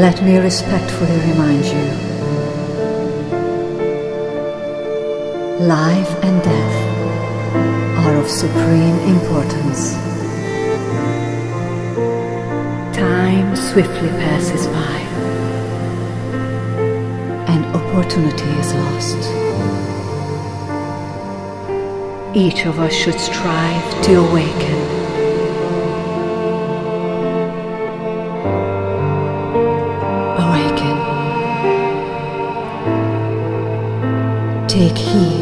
let me respectfully remind you life and death are of supreme importance. Time swiftly passes by and opportunity is lost. Each of us should strive to awaken Take heed.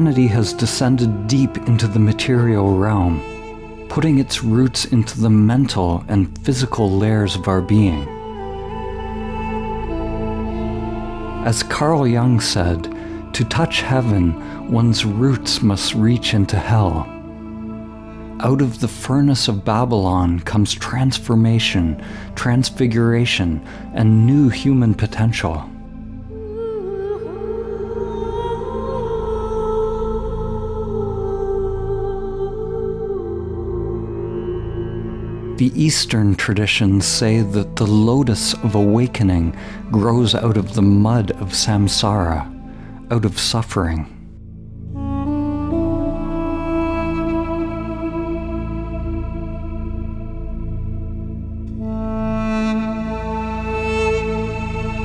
Humanity has descended deep into the material realm, putting its roots into the mental and physical layers of our being. As Carl Jung said, to touch heaven, one's roots must reach into hell. Out of the furnace of Babylon comes transformation, transfiguration, and new human potential. The Eastern traditions say that the lotus of awakening grows out of the mud of samsara, out of suffering.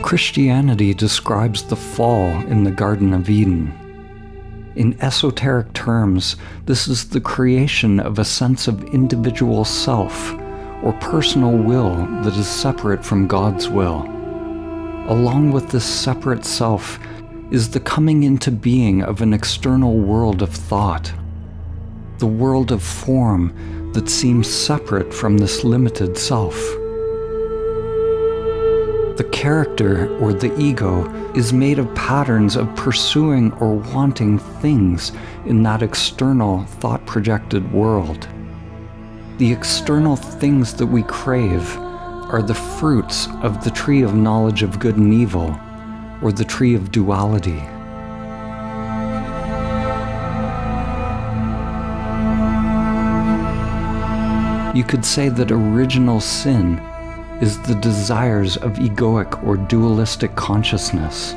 Christianity describes the fall in the Garden of Eden. In esoteric terms, this is the creation of a sense of individual self or personal will that is separate from God's will. Along with this separate self is the coming into being of an external world of thought, the world of form that seems separate from this limited self. The character, or the ego, is made of patterns of pursuing or wanting things in that external, thought projected world. The external things that we crave are the fruits of the tree of knowledge of good and evil, or the tree of duality. You could say that original sin is the desires of egoic or dualistic consciousness.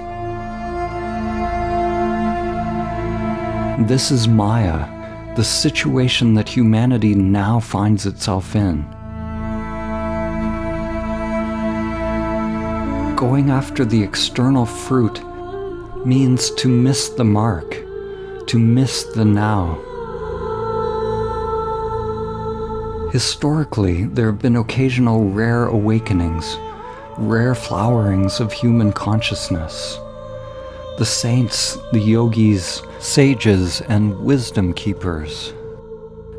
This is Maya, the situation that humanity now finds itself in. Going after the external fruit means to miss the mark, to miss the now. Historically, there have been occasional rare awakenings, rare flowerings of human consciousness. The saints, the yogis, sages, and wisdom keepers.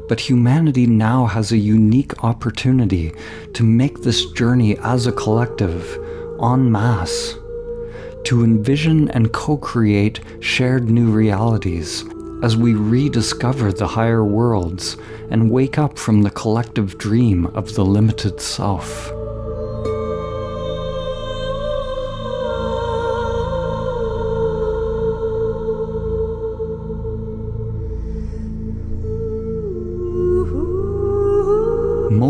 But humanity now has a unique opportunity to make this journey as a collective, en masse, to envision and co create shared new realities as we rediscover the higher worlds and wake up from the collective dream of the limited self.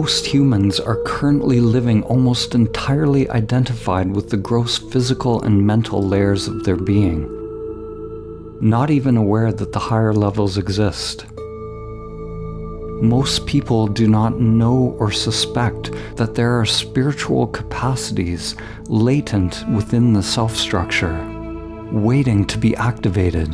Most humans are currently living almost entirely identified with the gross physical and mental layers of their being not even aware that the higher levels exist. Most people do not know or suspect that there are spiritual capacities latent within the self structure, waiting to be activated.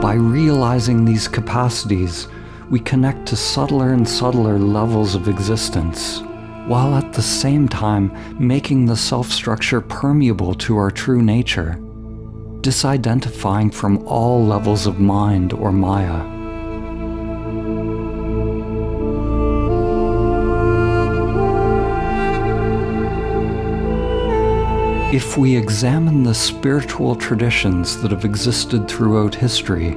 By realizing these capacities, we connect to subtler and subtler levels of existence, while at the same time making the self structure permeable to our true nature disidentifying from all levels of mind or Maya. If we examine the spiritual traditions that have existed throughout history,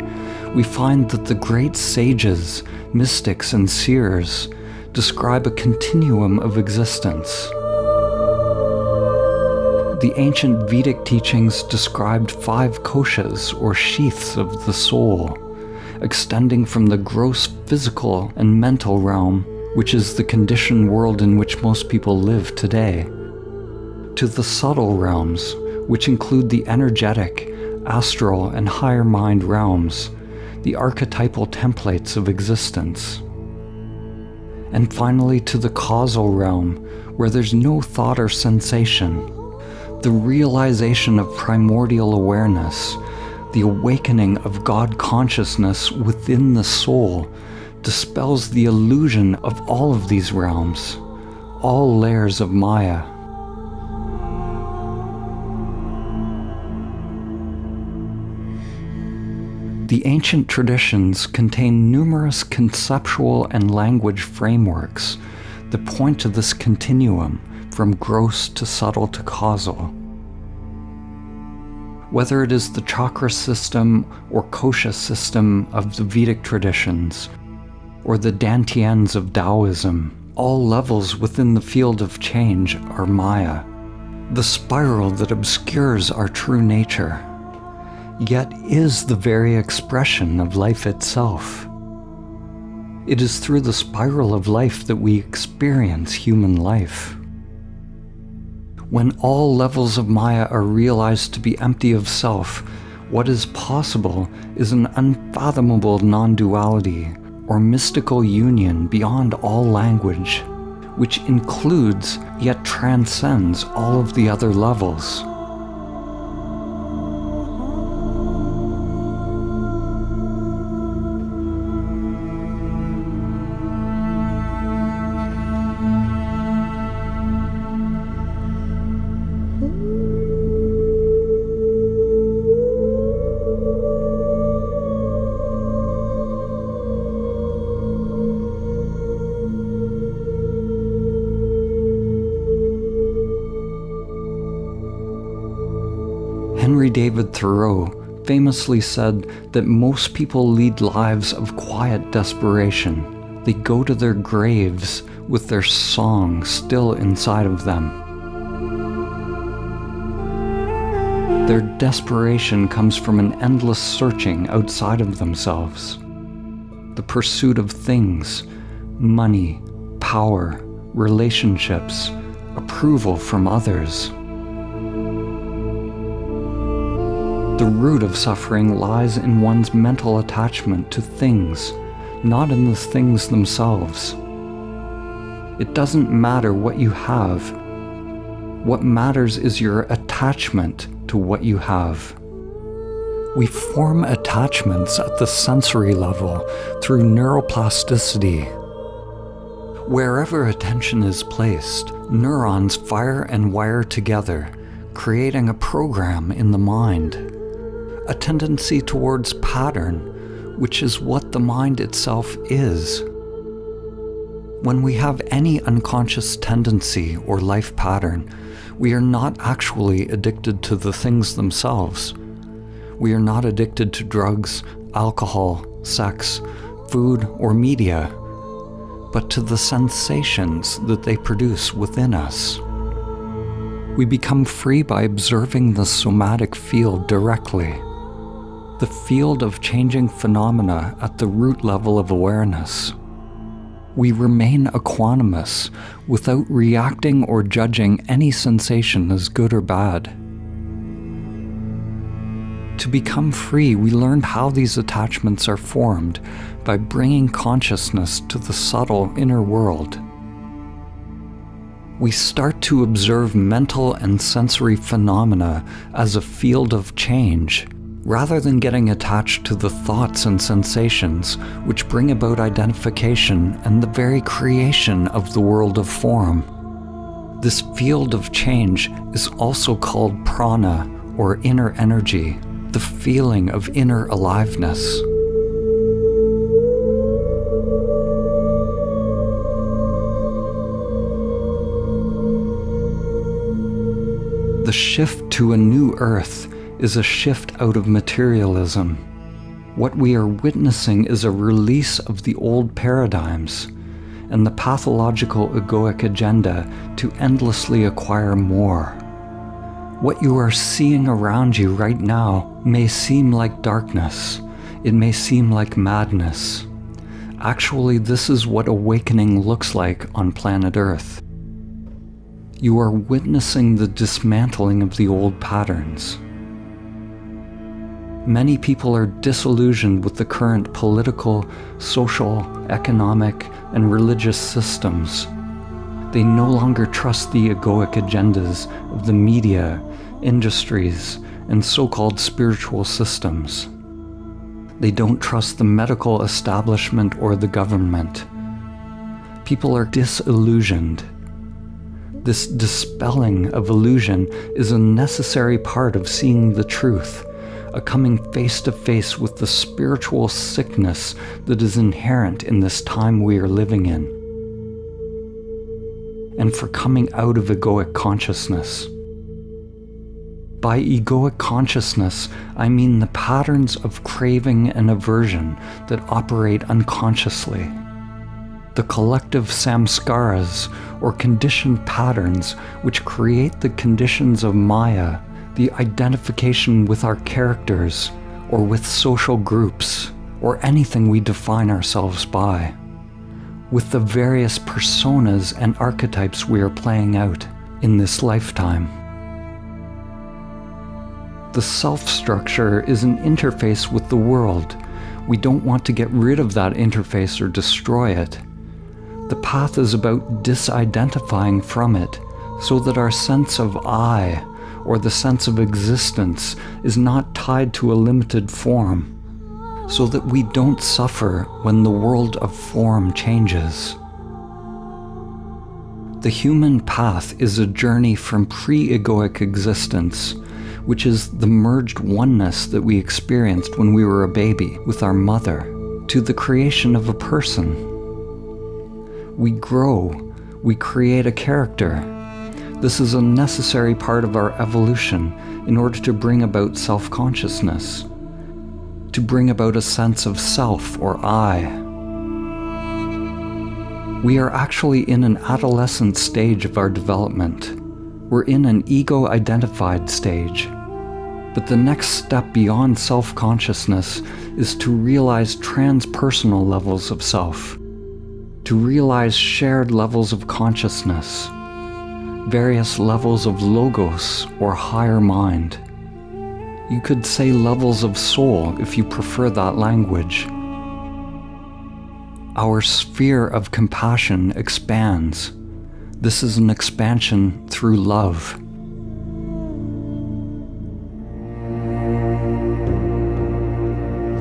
we find that the great sages, mystics, and seers describe a continuum of existence. The ancient Vedic teachings described five koshas, or sheaths of the soul, extending from the gross physical and mental realm, which is the conditioned world in which most people live today, to the subtle realms, which include the energetic, astral, and higher mind realms, the archetypal templates of existence. And finally to the causal realm, where there's no thought or sensation, the realization of primordial awareness, the awakening of God consciousness within the soul, dispels the illusion of all of these realms, all layers of Maya. The ancient traditions contain numerous conceptual and language frameworks that point to this continuum from gross to subtle to causal. Whether it is the chakra system or kosha system of the Vedic traditions, or the dantians of Taoism, all levels within the field of change are Maya, the spiral that obscures our true nature, yet is the very expression of life itself. It is through the spiral of life that we experience human life. When all levels of Maya are realized to be empty of self, what is possible is an unfathomable non duality or mystical union beyond all language, which includes yet transcends all of the other levels. Thoreau famously said that most people lead lives of quiet desperation. They go to their graves with their song still inside of them. Their desperation comes from an endless searching outside of themselves. The pursuit of things, money, power, relationships, approval from others. The root of suffering lies in one's mental attachment to things, not in the things themselves. It doesn't matter what you have. What matters is your attachment to what you have. We form attachments at the sensory level through neuroplasticity. Wherever attention is placed, neurons fire and wire together, creating a program in the mind a tendency towards pattern, which is what the mind itself is. When we have any unconscious tendency or life pattern, we are not actually addicted to the things themselves. We are not addicted to drugs, alcohol, sex, food, or media, but to the sensations that they produce within us. We become free by observing the somatic field directly the field of changing phenomena at the root level of awareness. We remain equanimous without reacting or judging any sensation as good or bad. To become free, we learn how these attachments are formed by bringing consciousness to the subtle inner world. We start to observe mental and sensory phenomena as a field of change rather than getting attached to the thoughts and sensations which bring about identification and the very creation of the world of form. This field of change is also called prana, or inner energy, the feeling of inner aliveness. The shift to a new earth is a shift out of materialism. What we are witnessing is a release of the old paradigms and the pathological egoic agenda to endlessly acquire more. What you are seeing around you right now may seem like darkness. It may seem like madness. Actually, this is what awakening looks like on planet Earth. You are witnessing the dismantling of the old patterns. Many people are disillusioned with the current political, social, economic, and religious systems. They no longer trust the egoic agendas of the media, industries, and so-called spiritual systems. They don't trust the medical establishment or the government. People are disillusioned. This dispelling of illusion is a necessary part of seeing the truth a coming face to face with the spiritual sickness that is inherent in this time we are living in, and for coming out of egoic consciousness. By egoic consciousness, I mean the patterns of craving and aversion that operate unconsciously. The collective samskaras, or conditioned patterns, which create the conditions of Maya the identification with our characters or with social groups or anything we define ourselves by, with the various personas and archetypes we are playing out in this lifetime. The self structure is an interface with the world. We don't want to get rid of that interface or destroy it. The path is about disidentifying from it so that our sense of I or the sense of existence is not tied to a limited form, so that we don't suffer when the world of form changes. The human path is a journey from pre-egoic existence, which is the merged oneness that we experienced when we were a baby with our mother, to the creation of a person. We grow, we create a character, this is a necessary part of our evolution in order to bring about self-consciousness, to bring about a sense of self or I. We are actually in an adolescent stage of our development. We're in an ego-identified stage. But the next step beyond self-consciousness is to realize transpersonal levels of self, to realize shared levels of consciousness, various levels of logos or higher mind. You could say levels of soul if you prefer that language. Our sphere of compassion expands. This is an expansion through love.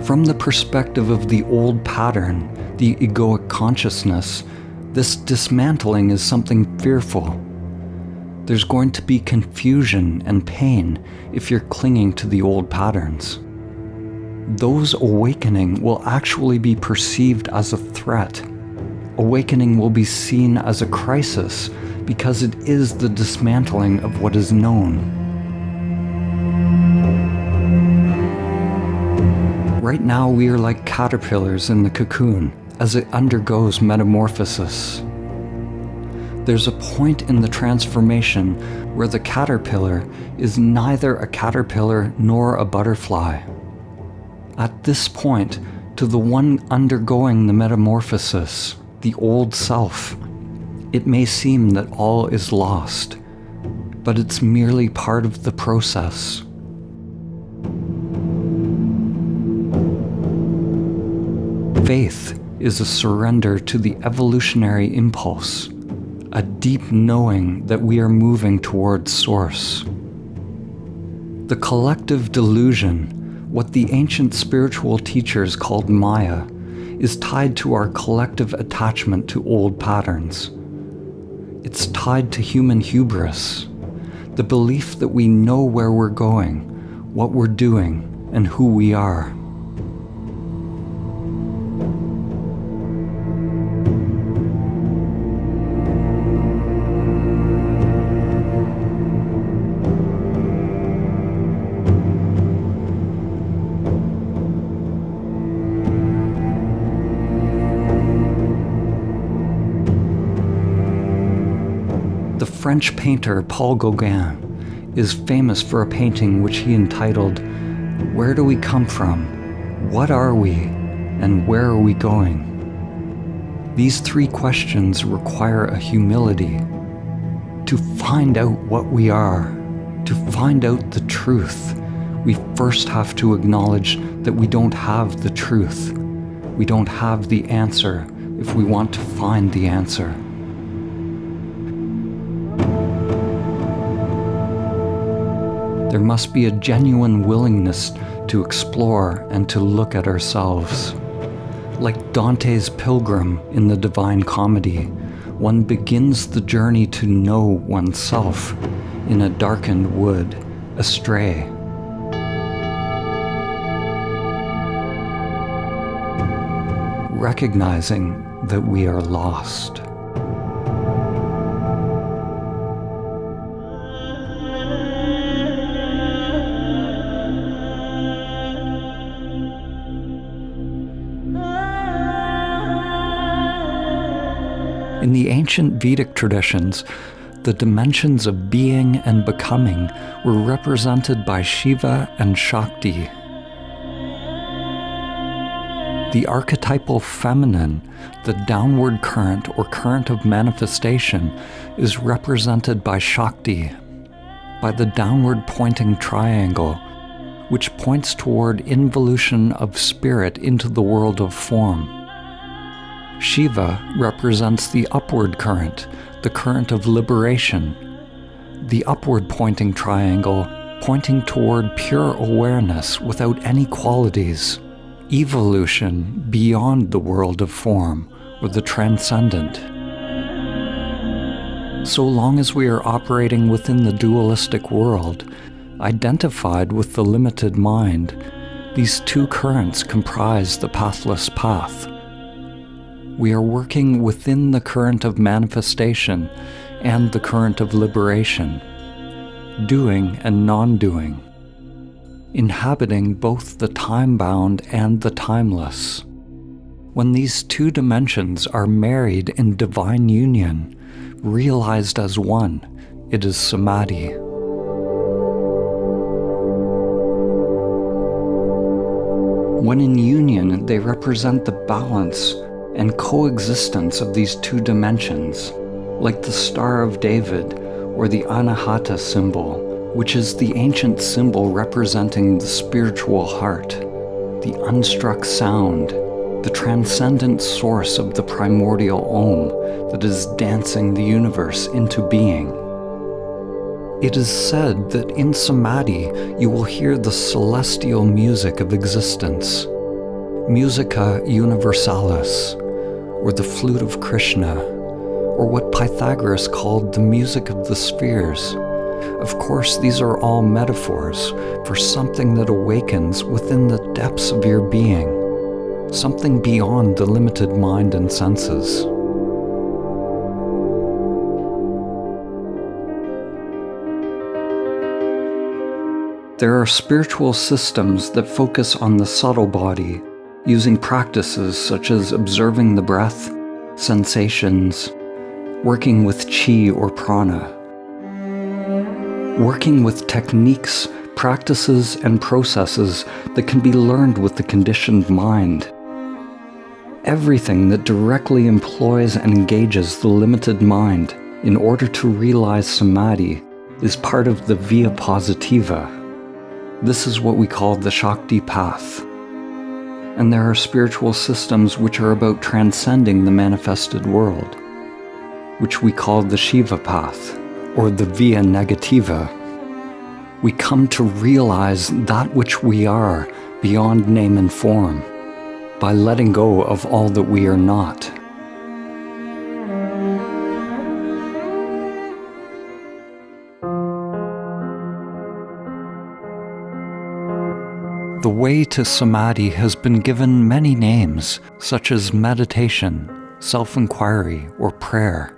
From the perspective of the old pattern, the egoic consciousness, this dismantling is something fearful. There's going to be confusion and pain if you're clinging to the old patterns. Those awakening will actually be perceived as a threat. Awakening will be seen as a crisis because it is the dismantling of what is known. Right now, we are like caterpillars in the cocoon as it undergoes metamorphosis. There's a point in the transformation where the caterpillar is neither a caterpillar nor a butterfly. At this point, to the one undergoing the metamorphosis, the old self, it may seem that all is lost, but it's merely part of the process. Faith is a surrender to the evolutionary impulse, a deep knowing that we are moving towards Source. The collective delusion, what the ancient spiritual teachers called Maya, is tied to our collective attachment to old patterns. It's tied to human hubris, the belief that we know where we're going, what we're doing, and who we are. French painter Paul Gauguin is famous for a painting which he entitled, Where Do We Come From? What Are We? And Where Are We Going? These three questions require a humility. To find out what we are, to find out the truth, we first have to acknowledge that we don't have the truth. We don't have the answer if we want to find the answer. There must be a genuine willingness to explore and to look at ourselves. Like Dante's pilgrim in the Divine Comedy, one begins the journey to know oneself in a darkened wood, astray. Recognizing that we are lost. In the ancient Vedic traditions, the dimensions of being and becoming were represented by Shiva and Shakti. The archetypal feminine, the downward current or current of manifestation, is represented by Shakti, by the downward pointing triangle, which points toward involution of spirit into the world of form. Shiva represents the upward current, the current of liberation. The upward pointing triangle pointing toward pure awareness without any qualities, evolution beyond the world of form or the transcendent. So long as we are operating within the dualistic world, identified with the limited mind, these two currents comprise the pathless path we are working within the current of manifestation and the current of liberation, doing and non doing, inhabiting both the time bound and the timeless. When these two dimensions are married in divine union, realized as one, it is samadhi. When in union, they represent the balance and coexistence of these two dimensions, like the Star of David or the Anahata symbol, which is the ancient symbol representing the spiritual heart, the unstruck sound, the transcendent source of the primordial Om that is dancing the universe into being. It is said that in Samadhi you will hear the celestial music of existence, Musica Universalis, or the flute of Krishna, or what Pythagoras called the music of the spheres. Of course, these are all metaphors for something that awakens within the depths of your being something beyond the limited mind and senses. There are spiritual systems that focus on the subtle body, using practices such as observing the breath, sensations, working with chi or prana, working with techniques, practices, and processes that can be learned with the conditioned mind everything that directly employs and engages the limited mind in order to realize samadhi is part of the via positiva. This is what we call the Shakti path. And there are spiritual systems which are about transcending the manifested world, which we call the Shiva path, or the via negativa. We come to realize that which we are beyond name and form by letting go of all that we are not. The way to samadhi has been given many names, such as meditation, self inquiry, or prayer.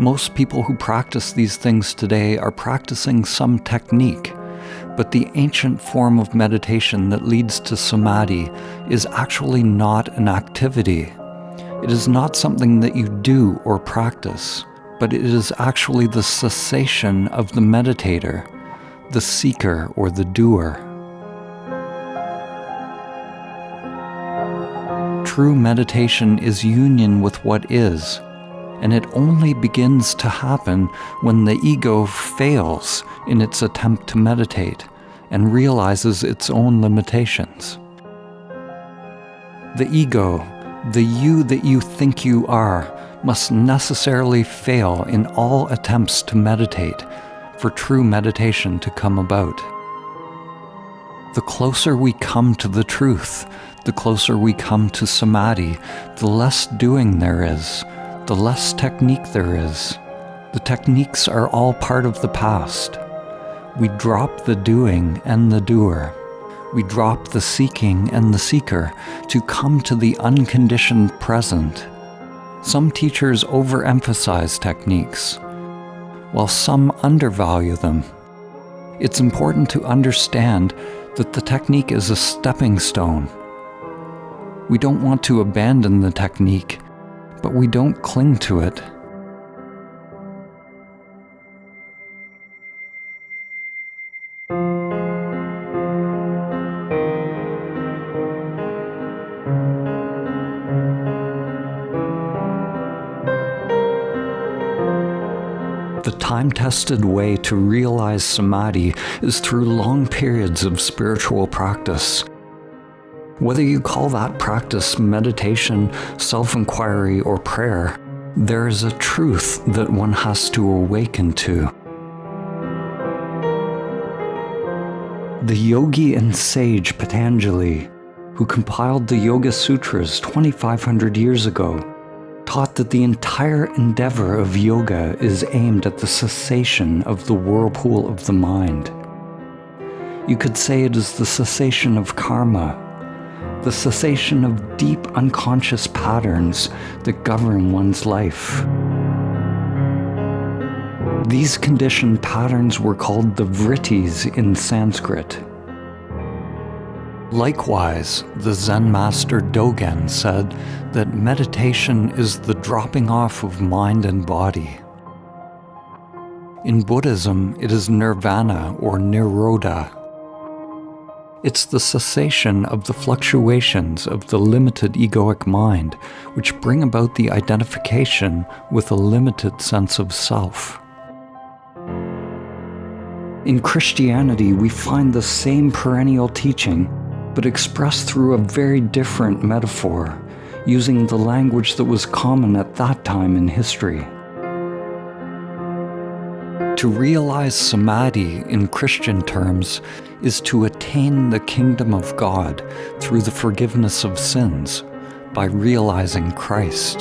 Most people who practice these things today are practicing some technique but the ancient form of meditation that leads to samadhi is actually not an activity. It is not something that you do or practice, but it is actually the cessation of the meditator, the seeker or the doer. True meditation is union with what is, and it only begins to happen when the ego fails in its attempt to meditate and realizes its own limitations. The ego, the you that you think you are, must necessarily fail in all attempts to meditate for true meditation to come about. The closer we come to the truth, the closer we come to samadhi, the less doing there is, the less technique there is. The techniques are all part of the past. We drop the doing and the doer. We drop the seeking and the seeker to come to the unconditioned present. Some teachers overemphasize techniques, while some undervalue them. It's important to understand that the technique is a stepping stone. We don't want to abandon the technique but we don't cling to it. The time tested way to realize samadhi is through long periods of spiritual practice. Whether you call that practice meditation, self inquiry, or prayer, there is a truth that one has to awaken to. The yogi and sage Patanjali, who compiled the Yoga Sutras 2,500 years ago, taught that the entire endeavor of yoga is aimed at the cessation of the whirlpool of the mind. You could say it is the cessation of karma, the cessation of deep unconscious patterns that govern one's life. These conditioned patterns were called the vrittis in Sanskrit. Likewise, the Zen master Dogen said that meditation is the dropping off of mind and body. In Buddhism, it is nirvana or nirodha It's the cessation of the fluctuations of the limited egoic mind which bring about the identification with a limited sense of self. In Christianity, we find the same perennial teaching, but expressed through a very different metaphor, using the language that was common at that time in history. To realize samadhi in Christian terms is to attain the kingdom of God through the forgiveness of sins by realizing Christ.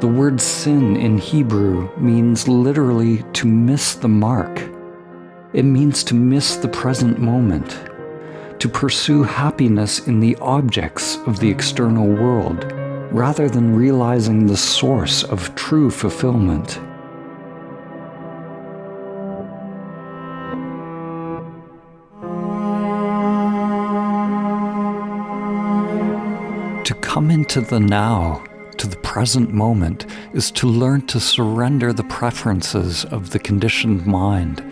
The word sin in Hebrew means literally to miss the mark. It means to miss the present moment, to pursue happiness in the objects of the external world, rather than realizing the source of true fulfillment. To come into the now to the present moment is to learn to surrender the preferences of the conditioned mind,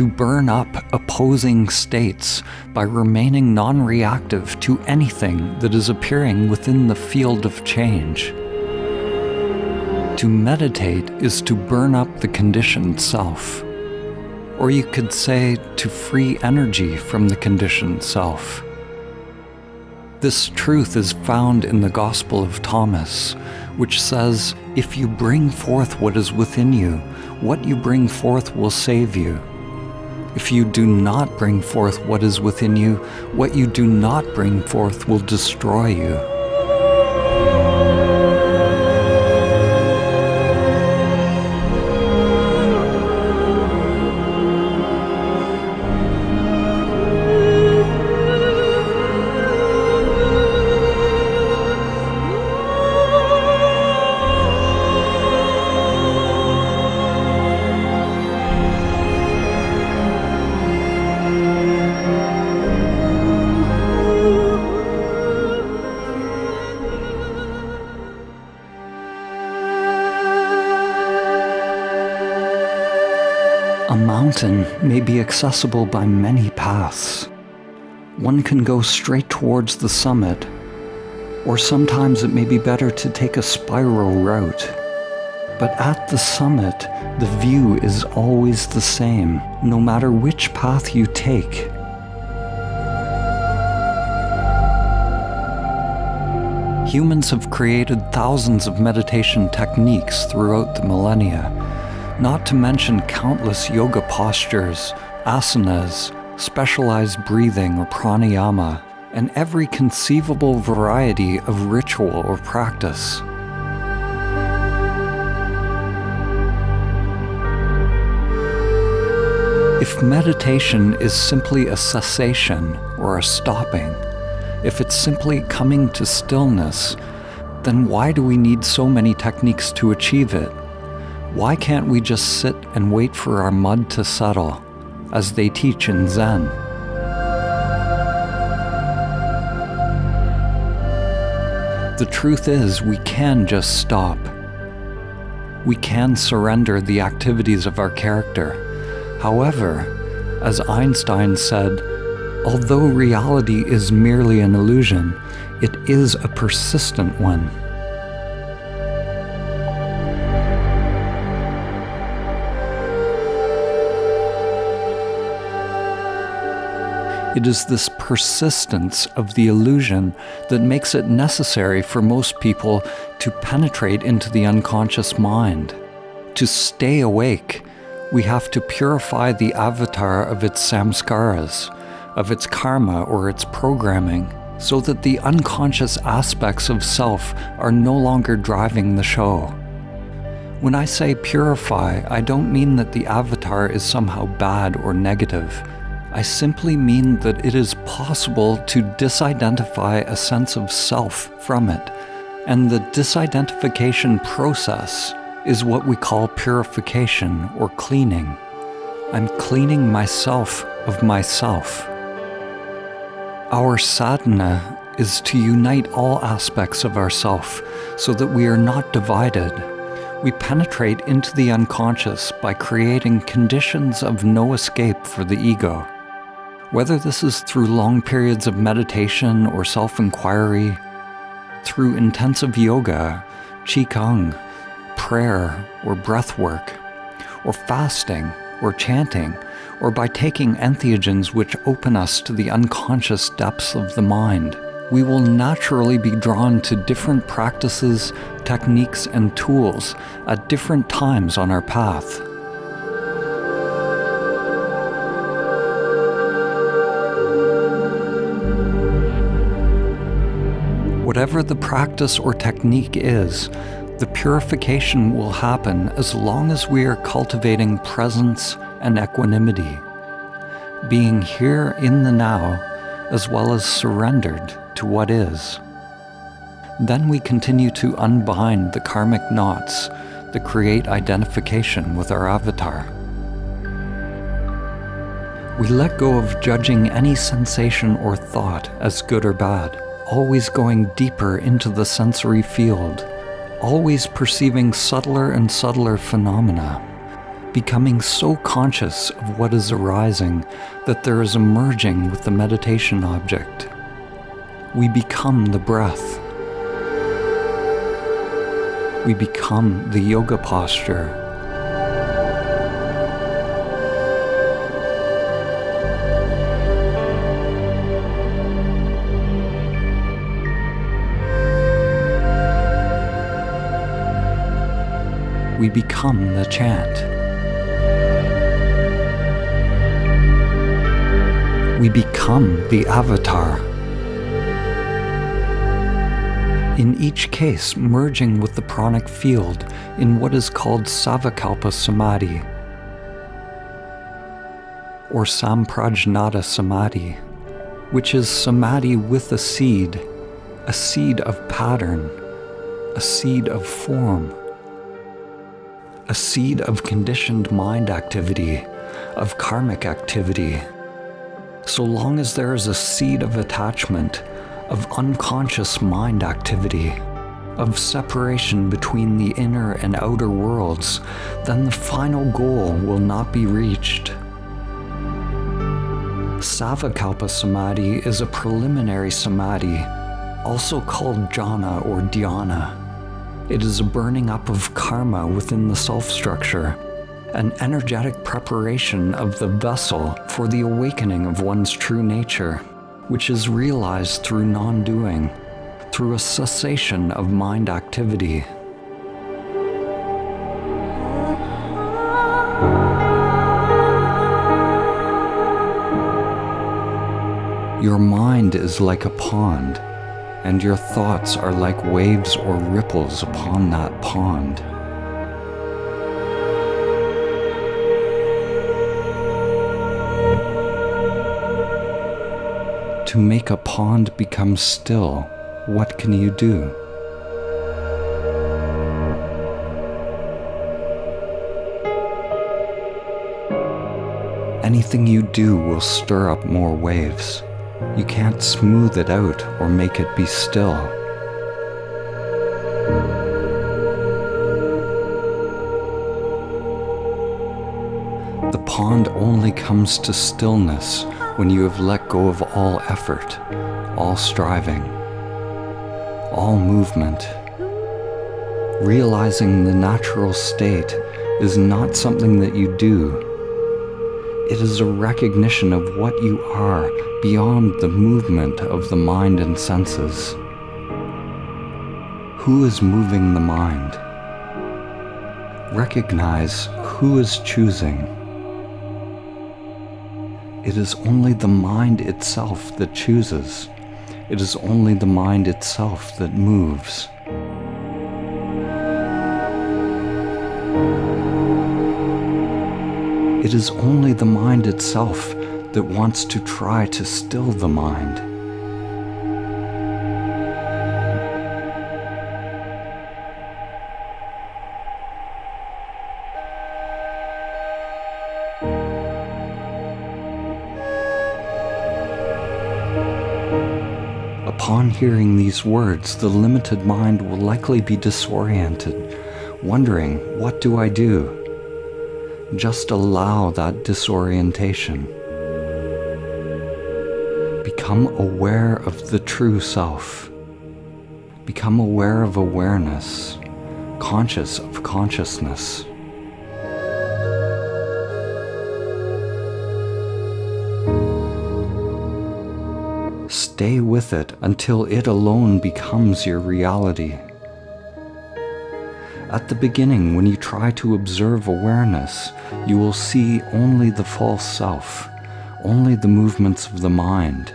to burn up opposing states by remaining non reactive to anything that is appearing within the field of change. To meditate is to burn up the conditioned self. Or you could say to free energy from the conditioned self. This truth is found in the Gospel of Thomas, which says, If you bring forth what is within you, what you bring forth will save you. If you do not bring forth what is within you, what you do not bring forth will destroy you. Mountain may be accessible by many paths. One can go straight towards the summit, or sometimes it may be better to take a spiral route. But at the summit, the view is always the same, no matter which path you take. Humans have created thousands of meditation techniques throughout the millennia not to mention countless yoga postures, asanas, specialized breathing or pranayama, and every conceivable variety of ritual or practice. If meditation is simply a cessation or a stopping, if it's simply coming to stillness, then why do we need so many techniques to achieve it? Why can't we just sit and wait for our mud to settle, as they teach in Zen? The truth is, we can just stop. We can surrender the activities of our character. However, as Einstein said, although reality is merely an illusion, it is a persistent one. It is this persistence of the illusion that makes it necessary for most people to penetrate into the unconscious mind. To stay awake, we have to purify the avatar of its samskaras, of its karma or its programming, so that the unconscious aspects of self are no longer driving the show. When I say purify, I don't mean that the avatar is somehow bad or negative. I simply mean that it is possible to disidentify a sense of self from it, and the disidentification process is what we call purification or cleaning. I'm cleaning myself of myself. Our sadhana is to unite all aspects of ourself so that we are not divided we penetrate into the unconscious by creating conditions of no escape for the ego. Whether this is through long periods of meditation or self inquiry, through intensive yoga, qigong, prayer, or breath work, or fasting, or chanting, or by taking entheogens which open us to the unconscious depths of the mind, we will naturally be drawn to different practices, techniques, and tools at different times on our path. Whatever the practice or technique is, the purification will happen as long as we are cultivating presence and equanimity, being here in the now as well as surrendered to what is. Then we continue to unbind the karmic knots that create identification with our avatar. We let go of judging any sensation or thought as good or bad always going deeper into the sensory field, always perceiving subtler and subtler phenomena, becoming so conscious of what is arising that there is a merging with the meditation object. We become the breath. We become the yoga posture. Become the chant. We become the avatar. In each case, merging with the pranic field in what is called Savikalpa Samadhi or Samprajnata Samadhi, which is samadhi with a seed, a seed of pattern, a seed of form a seed of conditioned mind activity, of karmic activity. So long as there is a seed of attachment, of unconscious mind activity, of separation between the inner and outer worlds, then the final goal will not be reached. Savikalpa Samadhi is a preliminary samadhi, also called jhana or dhyana. It is a burning up of karma within the self structure, an energetic preparation of the vessel for the awakening of one's true nature, which is realized through non doing, through a cessation of mind activity. Your mind is like a pond and your thoughts are like waves or ripples upon that pond. To make a pond become still, what can you do? Anything you do will stir up more waves. You can't smooth it out or make it be still. The pond only comes to stillness when you have let go of all effort, all striving, all movement. Realizing the natural state is not something that you do it is a recognition of what you are beyond the movement of the mind and senses. Who is moving the mind? Recognize who is choosing. It is only the mind itself that chooses. It is only the mind itself that moves. It is only the mind itself that wants to try to still the mind. Upon hearing these words, the limited mind will likely be disoriented, wondering, What do I do? Just allow that disorientation. Become aware of the true self. Become aware of awareness, conscious of consciousness. Stay with it until it alone becomes your reality. At the beginning, when you try to observe awareness, you will see only the false self, only the movements of the mind.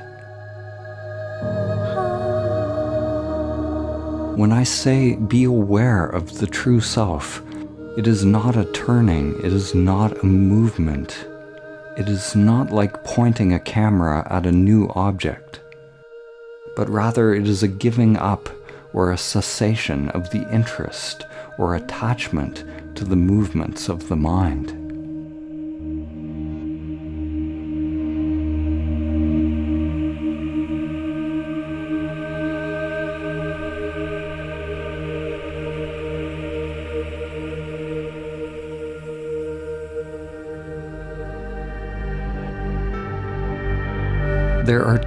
When I say be aware of the true self, it is not a turning, it is not a movement. It is not like pointing a camera at a new object but rather it is a giving up or a cessation of the interest or attachment to the movements of the mind.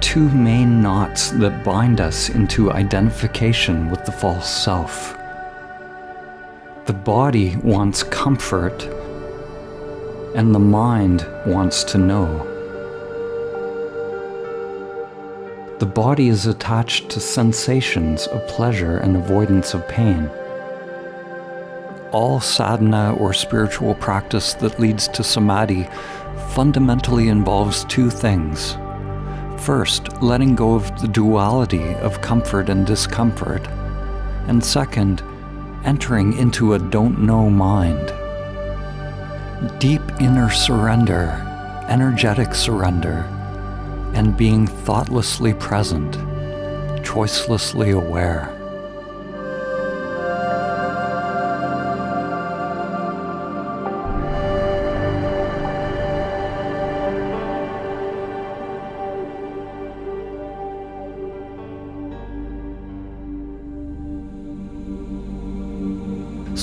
Two main knots that bind us into identification with the false self. The body wants comfort, and the mind wants to know. The body is attached to sensations of pleasure and avoidance of pain. All sadhana or spiritual practice that leads to samadhi fundamentally involves two things First, letting go of the duality of comfort and discomfort. And second, entering into a don't know mind. Deep inner surrender, energetic surrender, and being thoughtlessly present, choicelessly aware.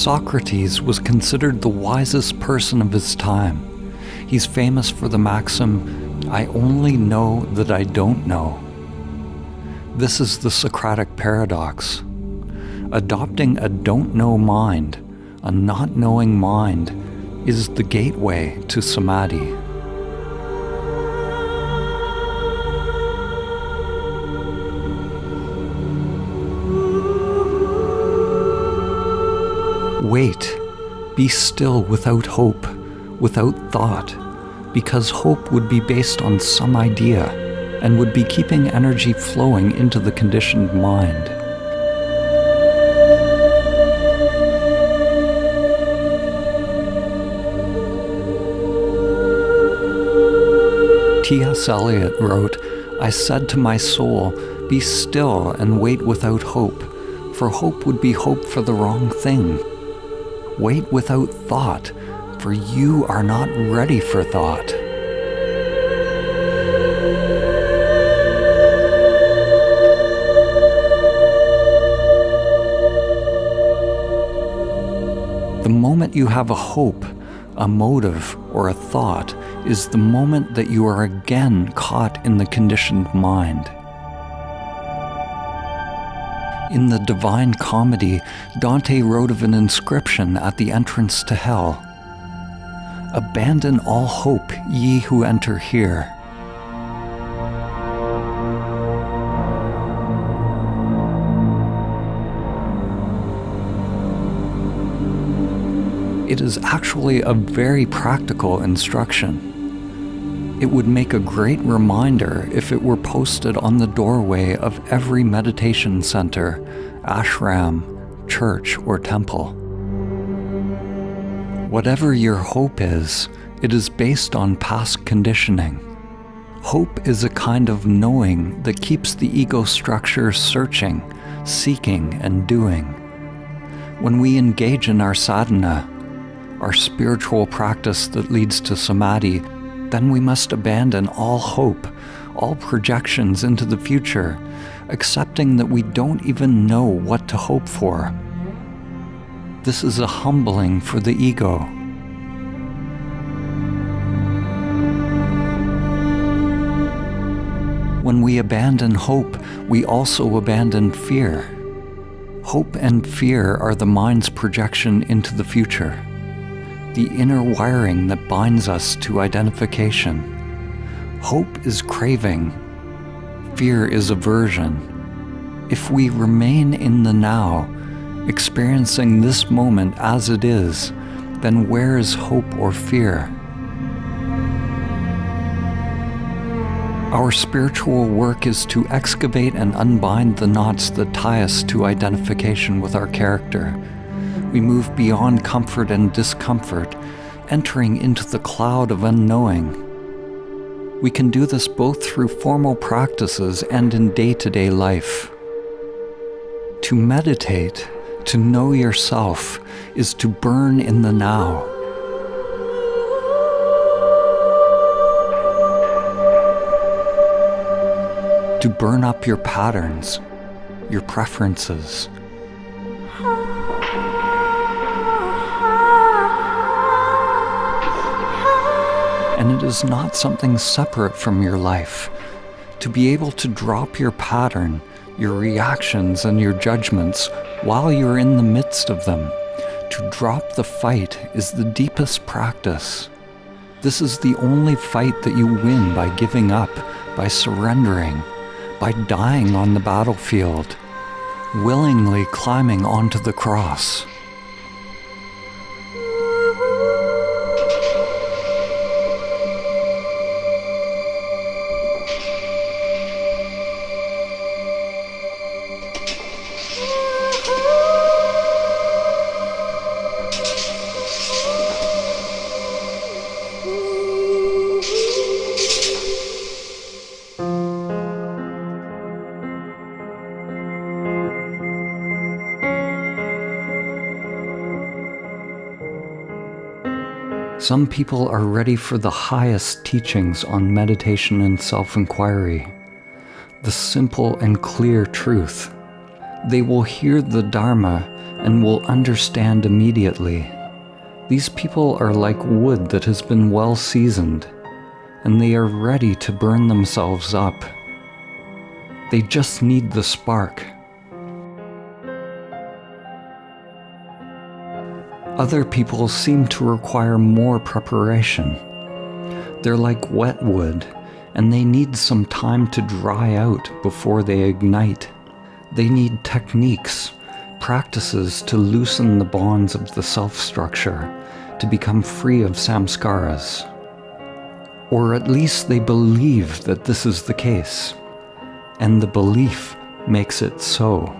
Socrates was considered the wisest person of his time. He's famous for the maxim, I only know that I don't know. This is the Socratic paradox. Adopting a don't know mind, a not knowing mind, is the gateway to samadhi. Wait, be still without hope, without thought, because hope would be based on some idea and would be keeping energy flowing into the conditioned mind. T.S. Eliot wrote, I said to my soul, Be still and wait without hope, for hope would be hope for the wrong thing. Wait without thought, for you are not ready for thought. The moment you have a hope, a motive, or a thought is the moment that you are again caught in the conditioned mind. In the Divine Comedy, Dante wrote of an inscription at the entrance to hell Abandon all hope, ye who enter here. It is actually a very practical instruction. It would make a great reminder if it were posted on the doorway of every meditation center, ashram, church, or temple. Whatever your hope is, it is based on past conditioning. Hope is a kind of knowing that keeps the ego structure searching, seeking, and doing. When we engage in our sadhana, our spiritual practice that leads to samadhi, then we must abandon all hope, all projections into the future, accepting that we don't even know what to hope for. This is a humbling for the ego. When we abandon hope, we also abandon fear. Hope and fear are the mind's projection into the future, the inner wiring that binds us to identification. Hope is craving, fear is aversion. If we remain in the now, experiencing this moment as it is, then where is hope or fear? Our spiritual work is to excavate and unbind the knots that tie us to identification with our character. We move beyond comfort and discomfort, entering into the cloud of unknowing. We can do this both through formal practices and in day to day life. To meditate, to know yourself, is to burn in the now. to burn up your patterns, your preferences. And it is not something separate from your life. To be able to drop your pattern, your reactions, and your judgments while you're in the midst of them. To drop the fight is the deepest practice. This is the only fight that you win by giving up, by surrendering, by dying on the battlefield, willingly climbing onto the cross. People are ready for the highest teachings on meditation and self inquiry, the simple and clear truth. They will hear the Dharma and will understand immediately. These people are like wood that has been well seasoned, and they are ready to burn themselves up. They just need the spark. Other people seem to require more preparation. They're like wet wood, and they need some time to dry out before they ignite. They need techniques, practices to loosen the bonds of the self structure, to become free of samskaras. Or at least they believe that this is the case, and the belief makes it so.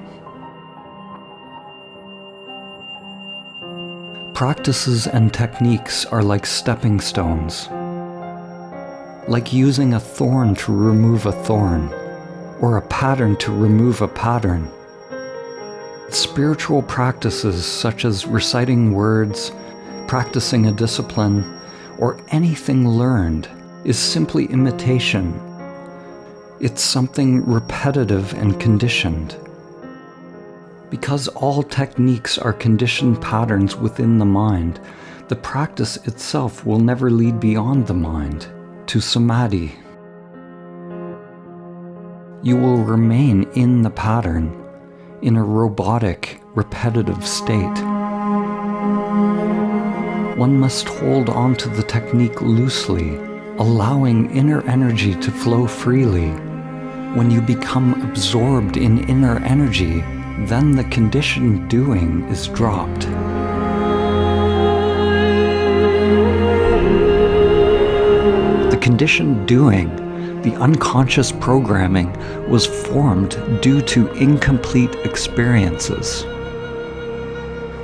Practices and techniques are like stepping stones, like using a thorn to remove a thorn, or a pattern to remove a pattern. Spiritual practices such as reciting words, practicing a discipline, or anything learned is simply imitation. It's something repetitive and conditioned. Because all techniques are conditioned patterns within the mind, the practice itself will never lead beyond the mind, to samadhi. You will remain in the pattern, in a robotic, repetitive state. One must hold on to the technique loosely, allowing inner energy to flow freely. When you become absorbed in inner energy, then the conditioned doing is dropped. The conditioned doing, the unconscious programming, was formed due to incomplete experiences.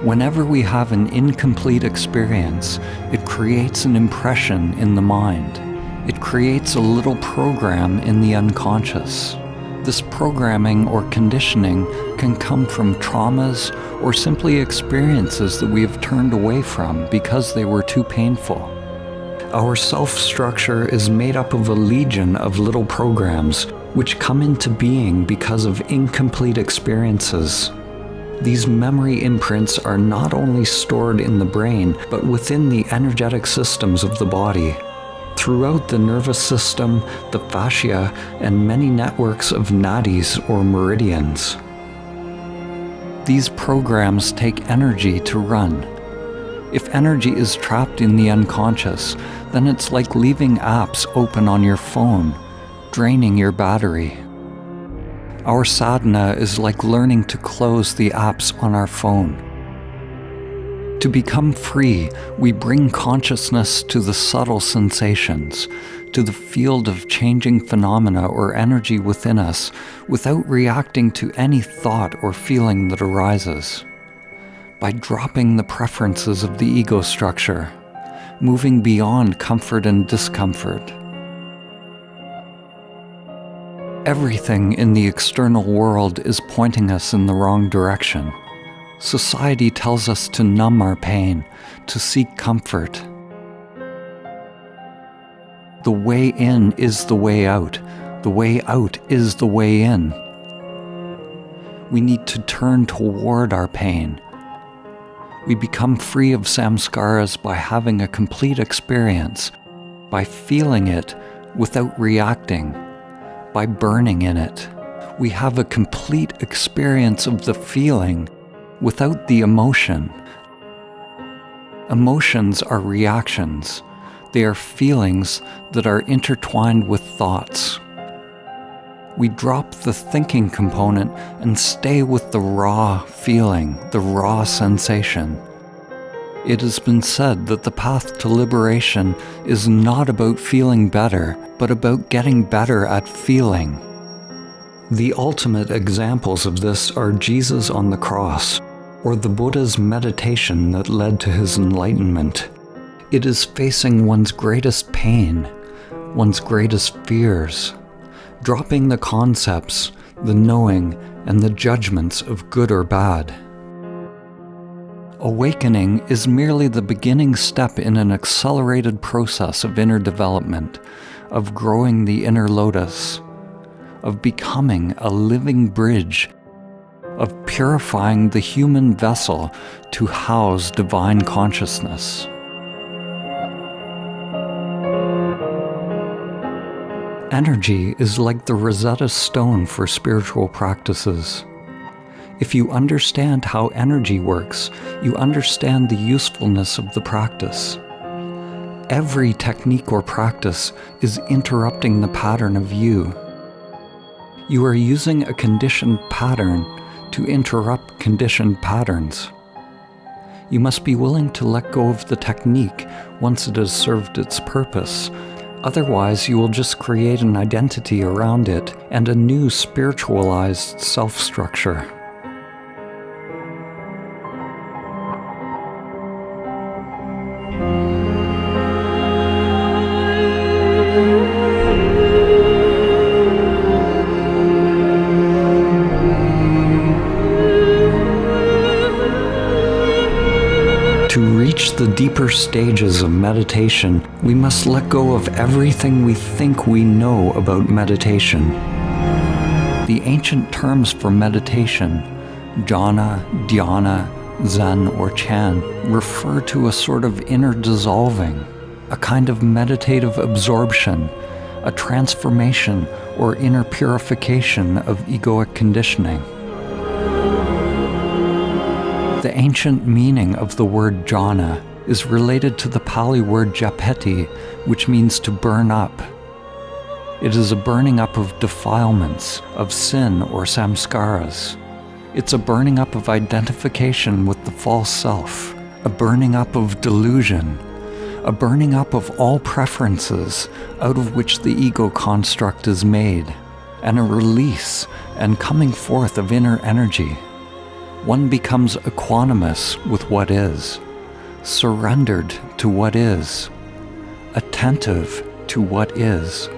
Whenever we have an incomplete experience, it creates an impression in the mind. It creates a little program in the unconscious. This programming or conditioning can come from traumas or simply experiences that we have turned away from because they were too painful. Our self structure is made up of a legion of little programs which come into being because of incomplete experiences. These memory imprints are not only stored in the brain, but within the energetic systems of the body. Throughout the nervous system, the fascia, and many networks of nadis or meridians. These programs take energy to run. If energy is trapped in the unconscious, then it's like leaving apps open on your phone, draining your battery. Our sadhana is like learning to close the apps on our phone. To become free, we bring consciousness to the subtle sensations, to the field of changing phenomena or energy within us without reacting to any thought or feeling that arises. By dropping the preferences of the ego structure, moving beyond comfort and discomfort. Everything in the external world is pointing us in the wrong direction. Society tells us to numb our pain, to seek comfort, the way in is the way out. The way out is the way in. We need to turn toward our pain. We become free of samskaras by having a complete experience, by feeling it without reacting, by burning in it. We have a complete experience of the feeling without the emotion. Emotions are reactions. They are feelings that are intertwined with thoughts. We drop the thinking component and stay with the raw feeling, the raw sensation. It has been said that the path to liberation is not about feeling better, but about getting better at feeling. The ultimate examples of this are Jesus on the cross, or the Buddha's meditation that led to his enlightenment. It is facing one's greatest pain, one's greatest fears, dropping the concepts, the knowing, and the judgments of good or bad. Awakening is merely the beginning step in an accelerated process of inner development, of growing the inner lotus, of becoming a living bridge, of purifying the human vessel to house divine consciousness. Energy is like the Rosetta Stone for spiritual practices. If you understand how energy works, you understand the usefulness of the practice. Every technique or practice is interrupting the pattern of you. You are using a conditioned pattern to interrupt conditioned patterns. You must be willing to let go of the technique once it has served its purpose Otherwise, you will just create an identity around it and a new spiritualized self structure. Deeper stages of meditation, we must let go of everything we think we know about meditation. The ancient terms for meditation, jhana, dhyana, zen, or chan, refer to a sort of inner dissolving, a kind of meditative absorption, a transformation or inner purification of egoic conditioning. The ancient meaning of the word jhana is related to the Pali word jhapeti, which means to burn up. It is a burning up of defilements, of sin or samskaras. It's a burning up of identification with the false self, a burning up of delusion, a burning up of all preferences out of which the ego construct is made, and a release and coming forth of inner energy. One becomes equanimous with what is surrendered to what is, attentive to what is.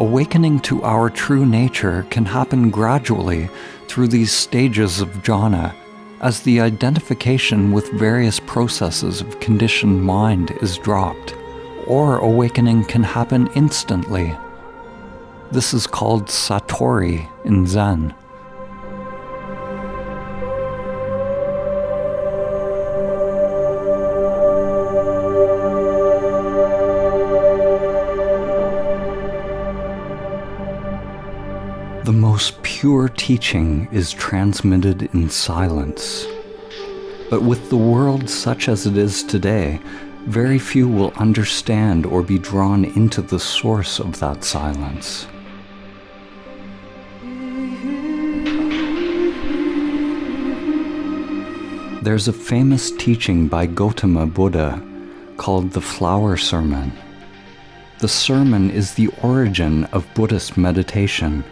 Awakening to our true nature can happen gradually through these stages of jhana as the identification with various processes of conditioned mind is dropped, or awakening can happen instantly this is called Satori in Zen. The most pure teaching is transmitted in silence. But with the world such as it is today, very few will understand or be drawn into the source of that silence. There's a famous teaching by Gautama Buddha called the Flower Sermon. The sermon is the origin of Buddhist meditation.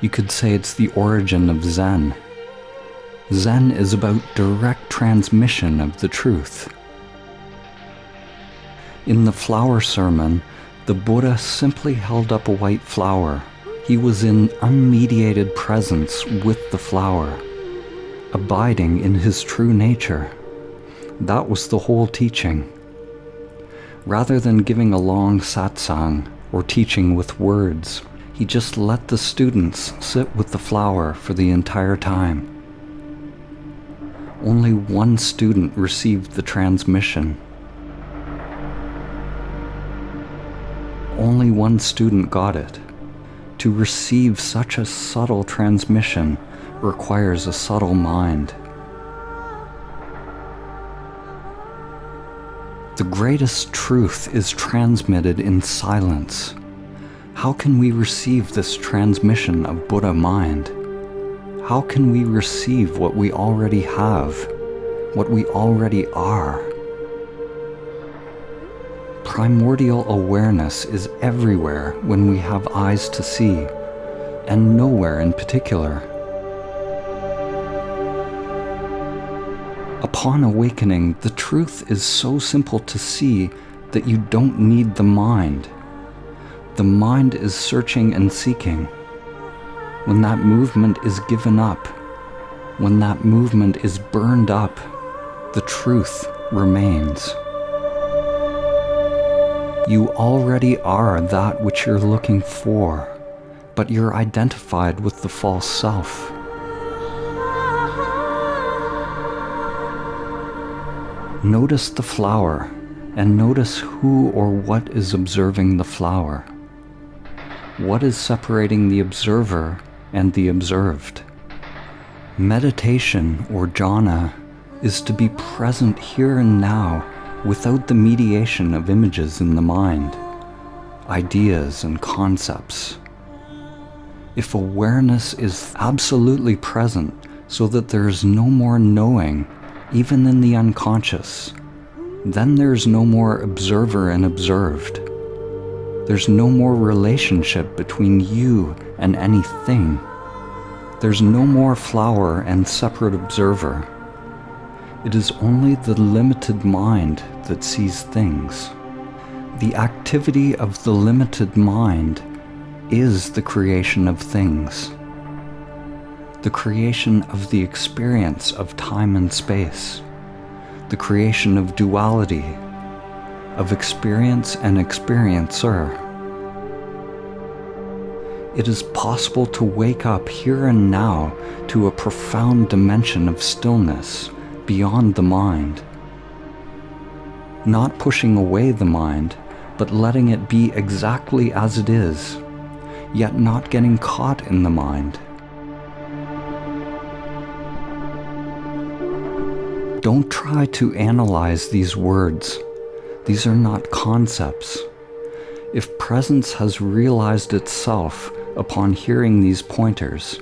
You could say it's the origin of Zen. Zen is about direct transmission of the truth. In the flower sermon, the Buddha simply held up a white flower. He was in unmediated presence with the flower abiding in his true nature. That was the whole teaching. Rather than giving a long satsang or teaching with words, he just let the students sit with the flower for the entire time. Only one student received the transmission. Only one student got it. To receive such a subtle transmission requires a subtle mind. The greatest truth is transmitted in silence. How can we receive this transmission of Buddha mind? How can we receive what we already have, what we already are? Primordial awareness is everywhere when we have eyes to see, and nowhere in particular. Upon awakening, the truth is so simple to see that you don't need the mind. The mind is searching and seeking. When that movement is given up, when that movement is burned up, the truth remains. You already are that which you're looking for, but you're identified with the false self. Notice the flower and notice who or what is observing the flower. What is separating the observer and the observed? Meditation or jhana is to be present here and now without the mediation of images in the mind, ideas and concepts. If awareness is absolutely present so that there is no more knowing even in the unconscious, then there's no more observer and observed. There's no more relationship between you and anything. There's no more flower and separate observer. It is only the limited mind that sees things. The activity of the limited mind is the creation of things the creation of the experience of time and space, the creation of duality, of experience and experiencer. It is possible to wake up here and now to a profound dimension of stillness beyond the mind. Not pushing away the mind, but letting it be exactly as it is, yet not getting caught in the mind Don't try to analyze these words. These are not concepts. If presence has realized itself upon hearing these pointers,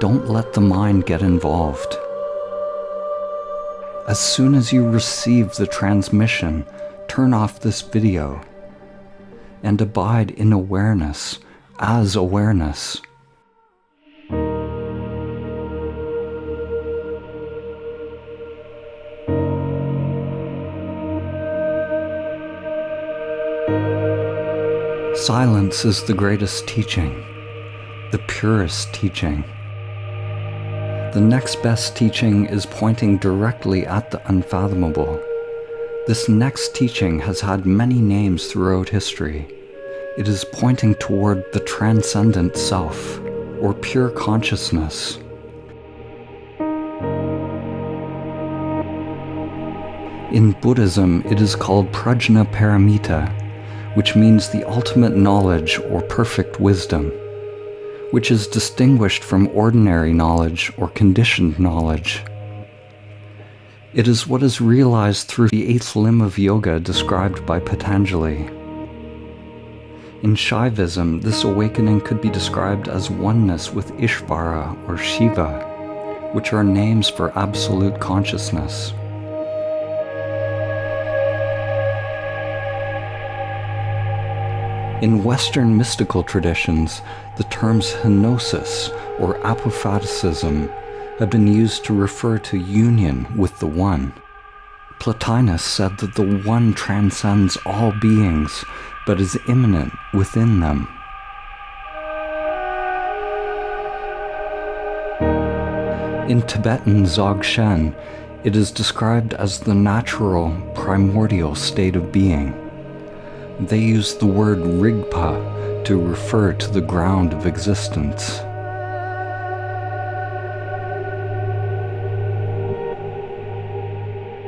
don't let the mind get involved. As soon as you receive the transmission, turn off this video and abide in awareness as awareness. Silence is the greatest teaching, the purest teaching. The next best teaching is pointing directly at the unfathomable. This next teaching has had many names throughout history. It is pointing toward the transcendent self, or pure consciousness. In Buddhism, it is called Prajna Paramita, which means the ultimate knowledge or perfect wisdom. which is distinguished from ordinary knowledge or conditioned knowledge. It is what is realized through the eighth limb of yoga described by Patanjali. In Shaivism, this awakening could be described as oneness with Ishvara or Shiva, which are names for absolute consciousness. In Western mystical traditions, the terms henosis or apophaticism have been used to refer to union with the One. Plotinus said that the One transcends all beings, but is immanent within them. In Tibetan Dzogchen, it is described as the natural, primordial state of being. They use the word Rigpa to refer to the ground of existence.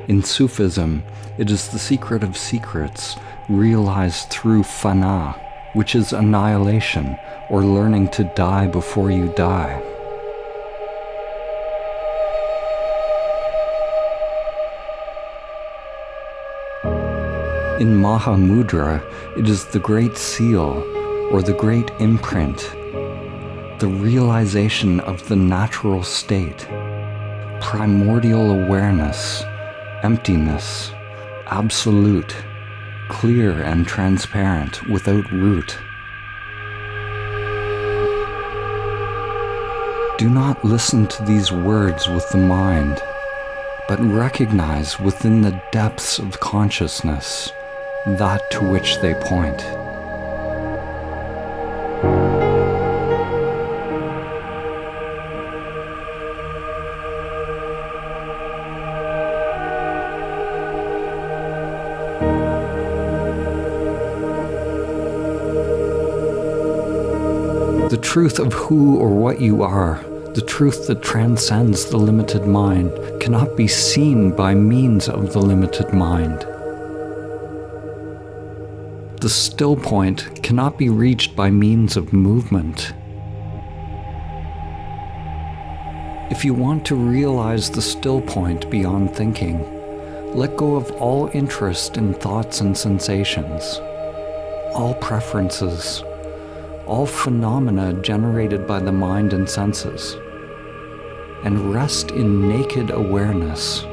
In Sufism, it is the secret of secrets realized through fana, which is annihilation or learning to die before you die. In Mahamudra, it is the great seal or the great imprint, the realization of the natural state, primordial awareness, emptiness, absolute, clear and transparent without root. Do not listen to these words with the mind, but recognize within the depths of consciousness that to which they point. The truth of who or what you are, the truth that transcends the limited mind, cannot be seen by means of the limited mind the still point cannot be reached by means of movement. If you want to realize the still point beyond thinking, let go of all interest in thoughts and sensations, all preferences, all phenomena generated by the mind and senses, and rest in naked awareness.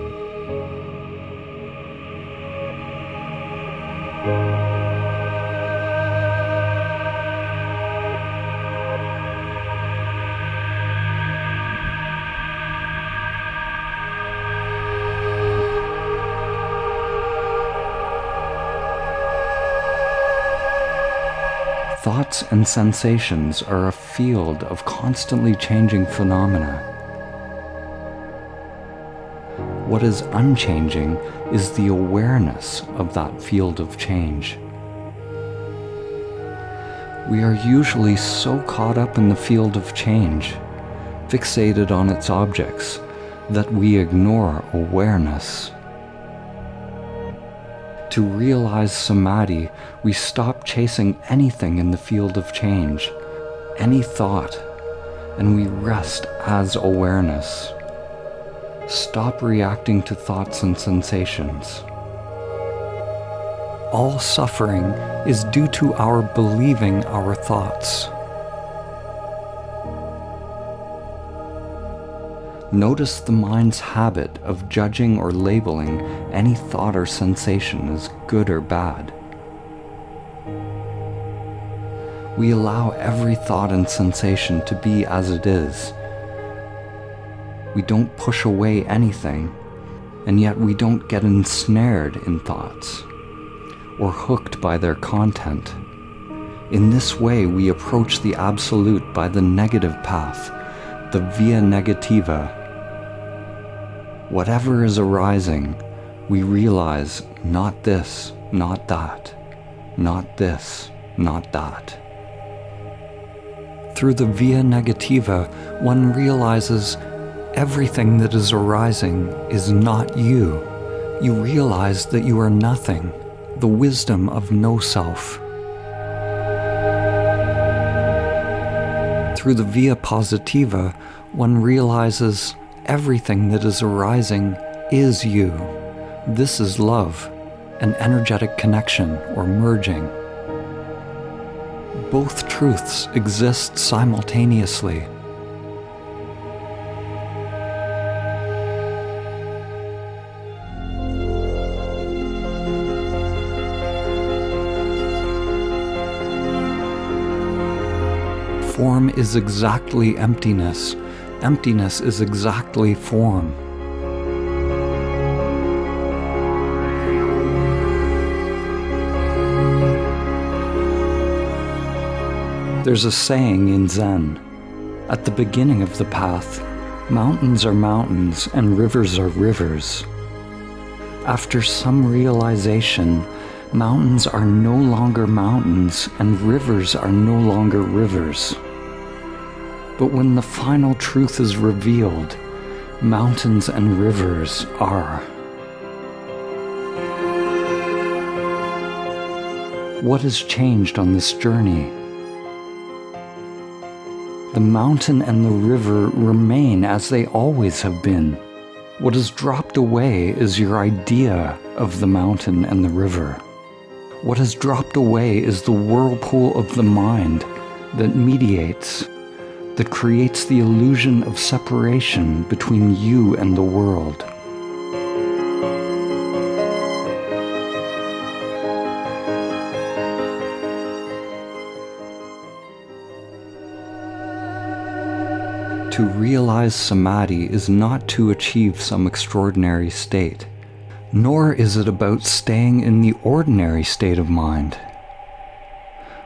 Thoughts and sensations are a field of constantly changing phenomena. What is unchanging is the awareness of that field of change. We are usually so caught up in the field of change, fixated on its objects, that we ignore awareness. To realize samadhi, we stop chasing anything in the field of change, any thought, and we rest as awareness. Stop reacting to thoughts and sensations. All suffering is due to our believing our thoughts. Notice the mind's habit of judging or labeling any thought or sensation as good or bad. We allow every thought and sensation to be as it is. We don't push away anything, and yet we don't get ensnared in thoughts or hooked by their content. In this way, we approach the Absolute by the negative path, the via negativa, whatever is arising, we realize not this, not that, not this, not that. Through the via negativa, one realizes everything that is arising is not you. You realize that you are nothing, the wisdom of no self. Through the via positiva, one realizes everything that is arising is you. This is love, an energetic connection or merging. Both truths exist simultaneously. Form is exactly emptiness. Emptiness is exactly form. There's a saying in Zen At the beginning of the path, mountains are mountains and rivers are rivers. After some realization, mountains are no longer mountains and rivers are no longer rivers. But when the final truth is revealed, mountains and rivers are. What has changed on this journey? The mountain and the river remain as they always have been. What has dropped away is your idea of the mountain and the river. What has dropped away is the whirlpool of the mind that mediates that creates the illusion of separation between you and the world. To realize samadhi is not to achieve some extraordinary state, nor is it about staying in the ordinary state of mind.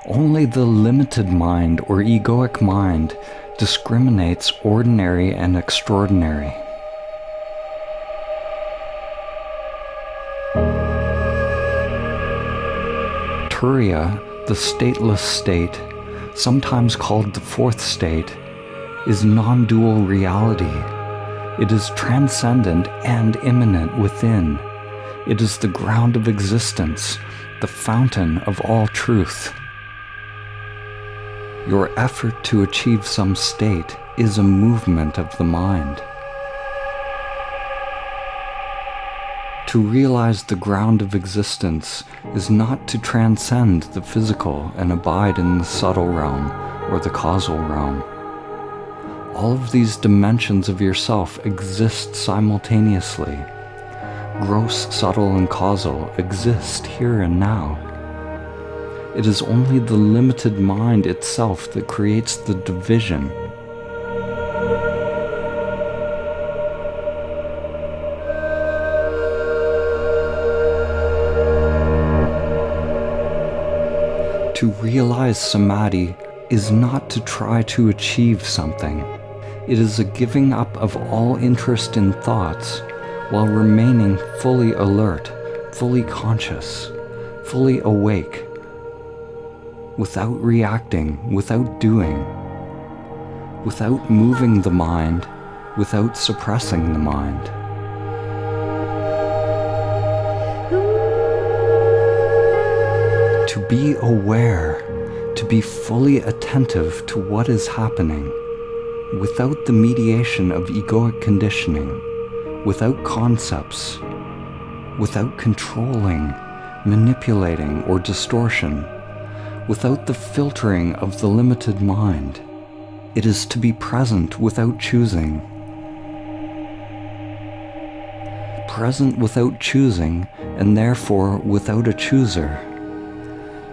Only the limited mind or egoic mind discriminates ordinary and extraordinary. Turiya, the stateless state, sometimes called the fourth state, is non dual reality. It is transcendent and immanent within. It is the ground of existence, the fountain of all truth. Your effort to achieve some state is a movement of the mind. To realize the ground of existence is not to transcend the physical and abide in the subtle realm or the causal realm. All of these dimensions of yourself exist simultaneously. Gross, subtle, and causal exist here and now. It is only the limited mind itself that creates the division. To realize samadhi is not to try to achieve something. It is a giving up of all interest in thoughts while remaining fully alert, fully conscious, fully awake without reacting, without doing, without moving the mind, without suppressing the mind. To be aware, to be fully attentive to what is happening, without the mediation of egoic conditioning, without concepts, without controlling, manipulating, or distortion without the filtering of the limited mind. It is to be present without choosing. Present without choosing, and therefore without a chooser.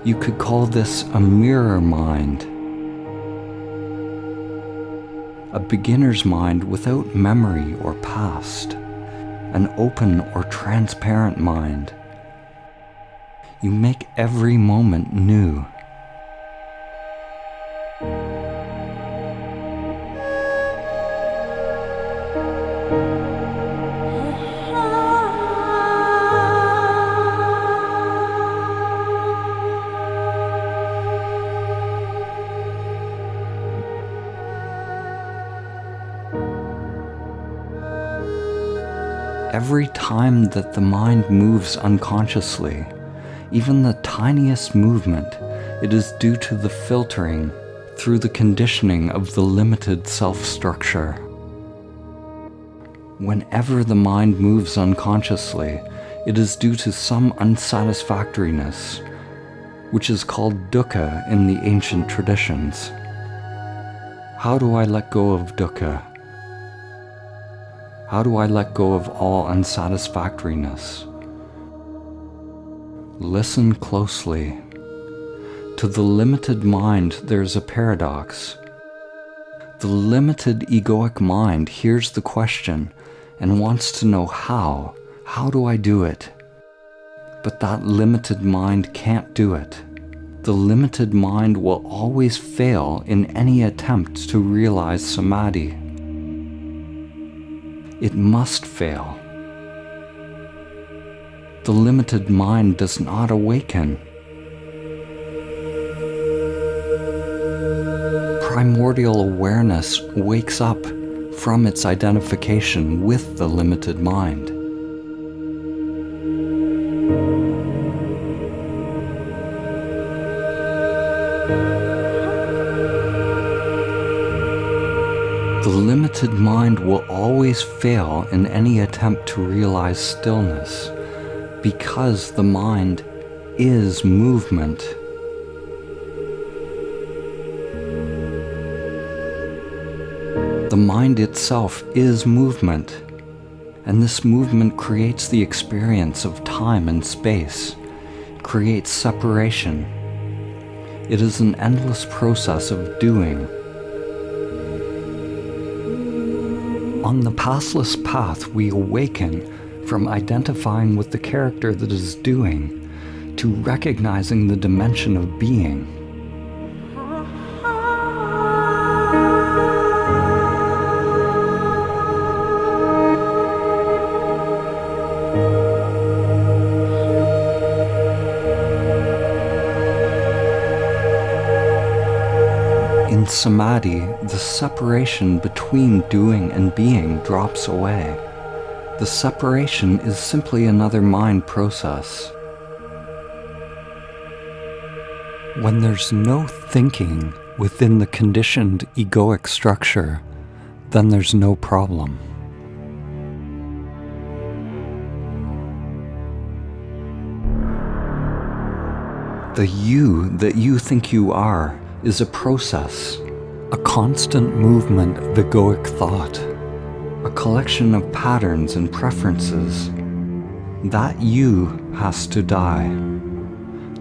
You could call this a mirror mind. A beginner's mind without memory or past. An open or transparent mind. You make every moment new. Time that the mind moves unconsciously, even the tiniest movement, it is due to the filtering through the conditioning of the limited self structure. Whenever the mind moves unconsciously, it is due to some unsatisfactoriness, which is called dukkha in the ancient traditions. How do I let go of dukkha? How do I let go of all unsatisfactoriness? Listen closely. To the limited mind, there's a paradox. The limited egoic mind hears the question and wants to know how. How do I do it? But that limited mind can't do it. The limited mind will always fail in any attempt to realize samadhi. It must fail the limited mind does not awaken. Primordial awareness wakes up from its identification with the limited mind. The limited mind will always fail in any attempt to realize stillness because the mind is movement. The mind itself is movement, and this movement creates the experience of time and space, creates separation. It is an endless process of doing. On the pathless path, we awaken from identifying with the character that is doing to recognizing the dimension of being. Samadhi, the separation between doing and being drops away. The separation is simply another mind process. When there's no thinking within the conditioned egoic structure, then there's no problem. The you that you think you are is a process, a constant movement of egoic thought a collection of patterns and preferences. That you has to die.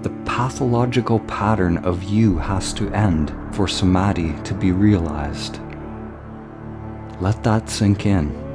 The pathological pattern of you has to end for samadhi to be realized. Let that sink in.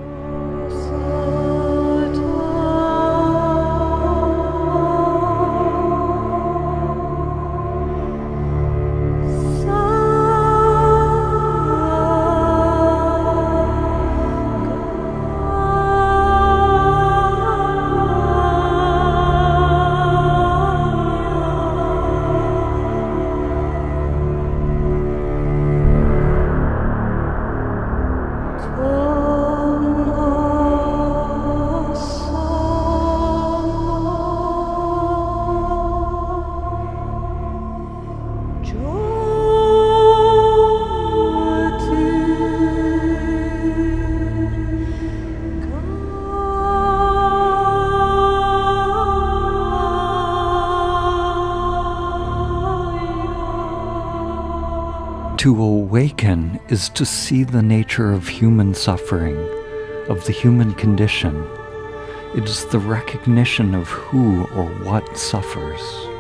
Is to see the nature of human suffering, of the human condition. It is the recognition of who or what suffers.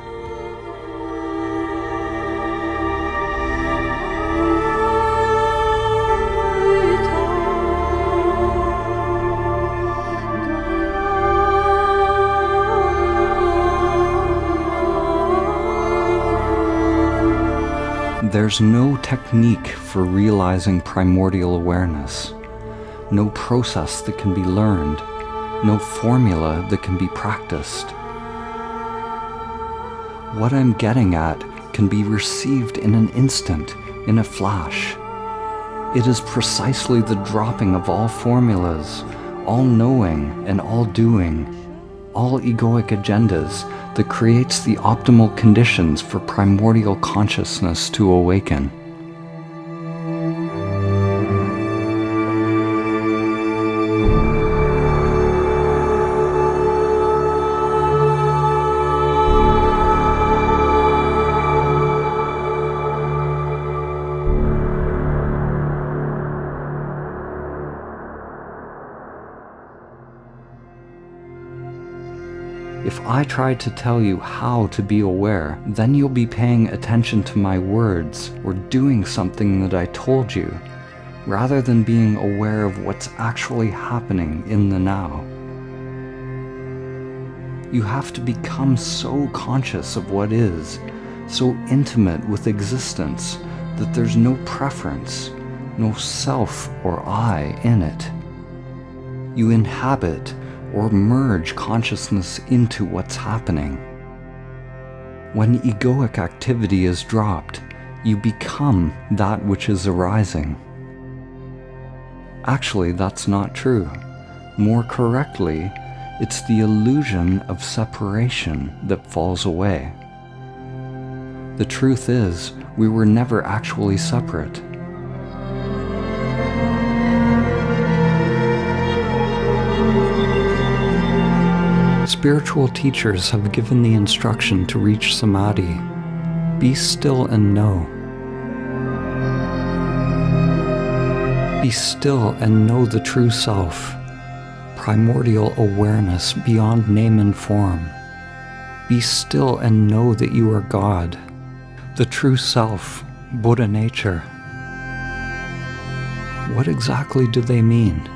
There's no technique for realizing primordial awareness, no process that can be learned, no formula that can be practiced. What I'm getting at can be received in an instant, in a flash. It is precisely the dropping of all formulas, all knowing and all doing, all egoic agendas that creates the optimal conditions for primordial consciousness to awaken. I try to tell you how to be aware, then you'll be paying attention to my words or doing something that I told you, rather than being aware of what's actually happening in the now. You have to become so conscious of what is, so intimate with existence, that there's no preference, no self or I in it. You inhabit or merge consciousness into what's happening. When egoic activity is dropped, you become that which is arising. Actually, that's not true. More correctly, it's the illusion of separation that falls away. The truth is, we were never actually separate. Spiritual teachers have given the instruction to reach samadhi. Be still and know. Be still and know the true self, primordial awareness beyond name and form. Be still and know that you are God, the true self, Buddha nature. What exactly do they mean?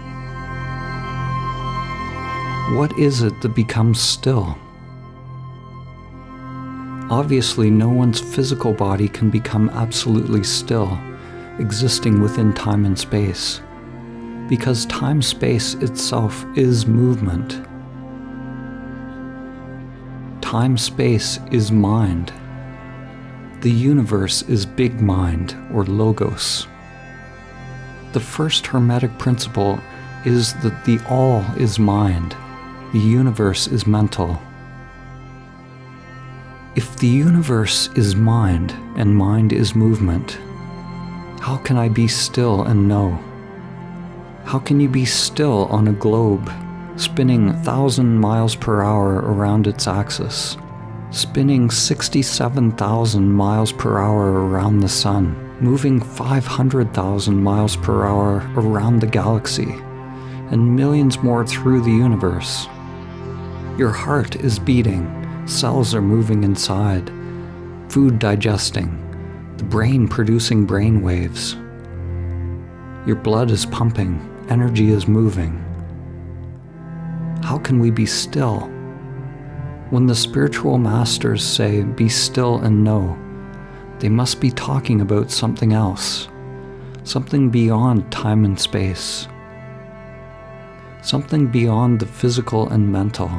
What is it that becomes still? Obviously, no one's physical body can become absolutely still, existing within time and space, because time-space itself is movement. Time-space is mind. The universe is big mind, or logos. The first Hermetic principle is that the all is mind the universe is mental. If the universe is mind and mind is movement, how can I be still and know? How can you be still on a globe spinning 1,000 miles per hour around its axis, spinning 67,000 miles per hour around the sun, moving 500,000 miles per hour around the galaxy, and millions more through the universe? Your heart is beating, cells are moving inside, food digesting, the brain producing brain waves. Your blood is pumping, energy is moving. How can we be still? When the spiritual masters say, be still and know, they must be talking about something else, something beyond time and space, something beyond the physical and mental.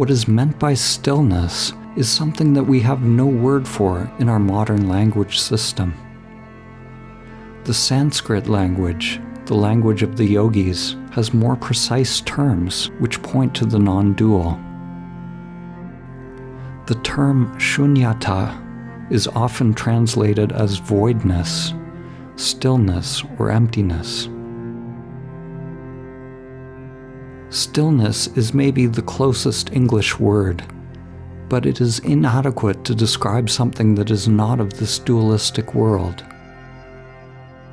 What is meant by stillness is something that we have no word for in our modern language system. The Sanskrit language, the language of the yogis, has more precise terms which point to the non-dual. The term shunyata is often translated as voidness, stillness, or emptiness. Stillness is maybe the closest English word, but it is inadequate to describe something that is not of this dualistic world.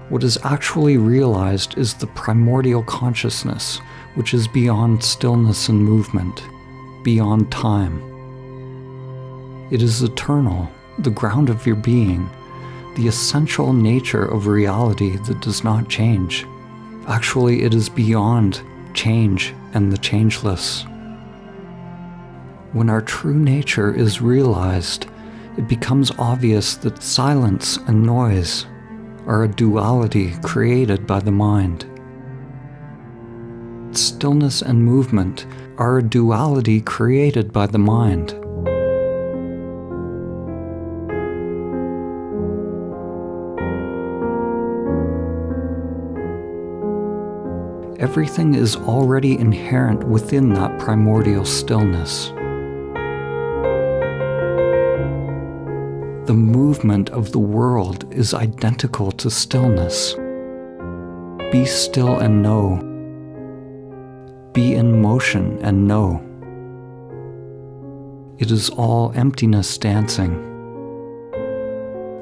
What is actually realized is the primordial consciousness, which is beyond stillness and movement, beyond time. It is eternal, the ground of your being, the essential nature of reality that does not change. Actually, it is beyond change and the changeless. When our true nature is realized, it becomes obvious that silence and noise are a duality created by the mind. Stillness and movement are a duality created by the mind. Everything is already inherent within that primordial stillness. The movement of the world is identical to stillness. Be still and know. Be in motion and know. It is all emptiness dancing.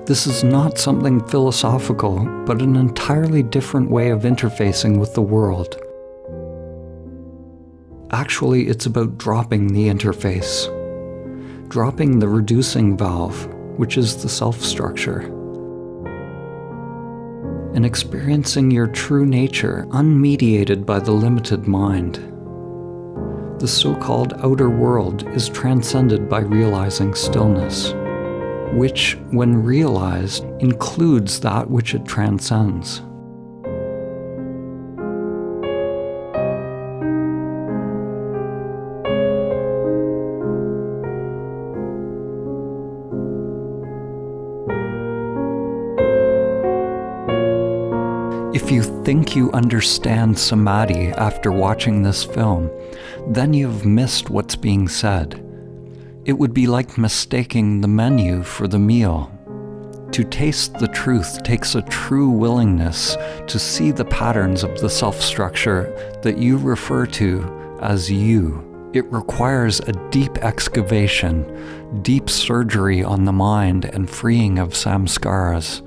This is not something philosophical, but an entirely different way of interfacing with the world. Actually, it's about dropping the interface, dropping the reducing valve, which is the self structure, and experiencing your true nature unmediated by the limited mind. The so called outer world is transcended by realizing stillness, which, when realized, includes that which it transcends. If you think you understand samadhi after watching this film, then you've missed what's being said. It would be like mistaking the menu for the meal. To taste the truth takes a true willingness to see the patterns of the self structure that you refer to as you. It requires a deep excavation, deep surgery on the mind and freeing of samskaras,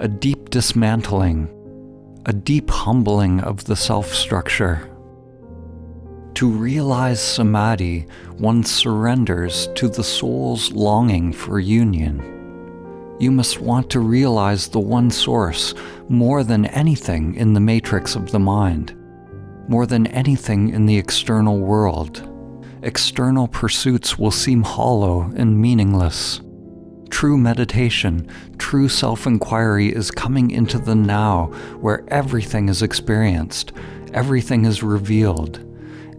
a deep dismantling, a deep humbling of the self structure. To realize samadhi, one surrenders to the soul's longing for union. You must want to realize the one source more than anything in the matrix of the mind, more than anything in the external world. External pursuits will seem hollow and meaningless. True meditation, true self inquiry is coming into the now where everything is experienced, everything is revealed,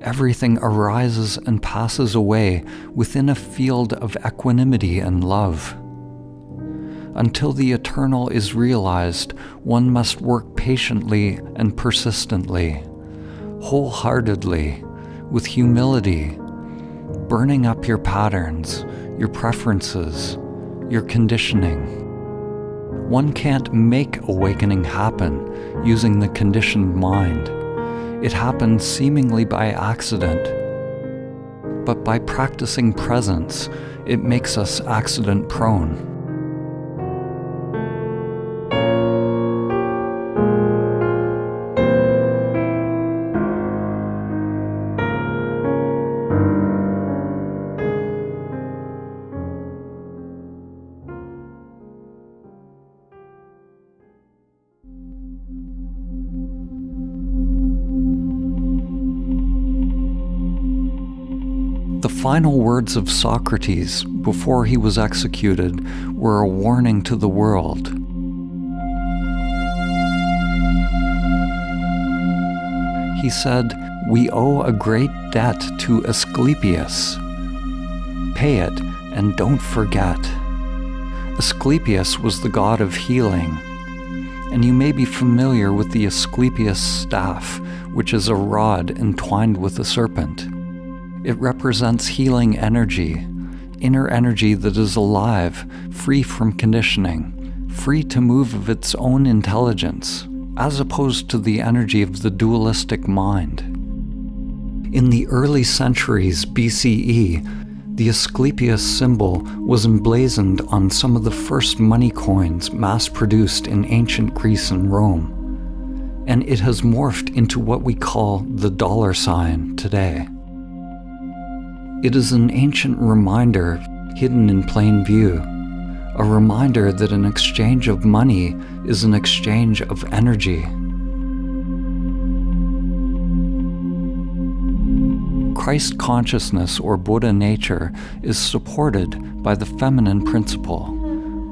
everything arises and passes away within a field of equanimity and love. Until the eternal is realized, one must work patiently and persistently, wholeheartedly, with humility, burning up your patterns, your preferences, your conditioning. One can't make awakening happen using the conditioned mind. It happens seemingly by accident. But by practicing presence, it makes us accident prone. Final words of Socrates before he was executed were a warning to the world. He said, We owe a great debt to Asclepius. Pay it and don't forget. Asclepius was the god of healing, and you may be familiar with the Asclepius staff, which is a rod entwined with a serpent. It represents healing energy, inner energy that is alive, free from conditioning, free to move of its own intelligence, as opposed to the energy of the dualistic mind. In the early centuries BCE, the Asclepius symbol was emblazoned on some of the first money coins mass produced in ancient Greece and Rome, and it has morphed into what we call the dollar sign today. It is an ancient reminder hidden in plain view, a reminder that an exchange of money is an exchange of energy. Christ consciousness or Buddha nature is supported by the feminine principle,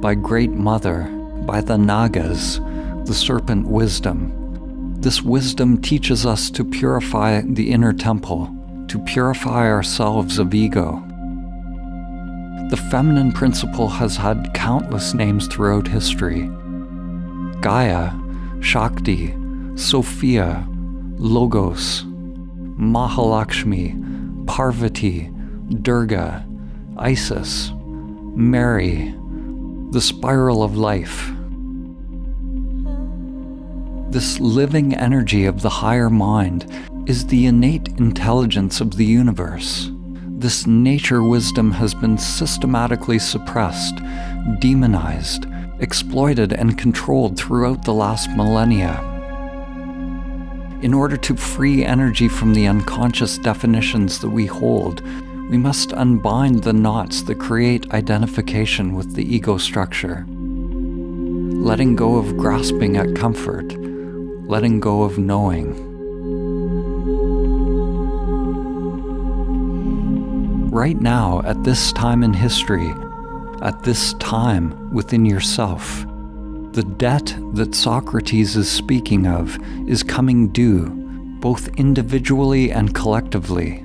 by Great Mother, by the Nagas, the serpent wisdom. This wisdom teaches us to purify the inner temple to purify ourselves of ego. The feminine principle has had countless names throughout history Gaia, Shakti, Sophia, Logos, Mahalakshmi, Parvati, Durga, Isis, Mary, the spiral of life. This living energy of the higher mind is the innate intelligence of the universe. This nature wisdom has been systematically suppressed, demonized, exploited, and controlled throughout the last millennia. In order to free energy from the unconscious definitions that we hold, we must unbind the knots that create identification with the ego structure. Letting go of grasping at comfort, letting go of knowing. Right now, at this time in history, at this time within yourself, the debt that Socrates is speaking of is coming due, both individually and collectively.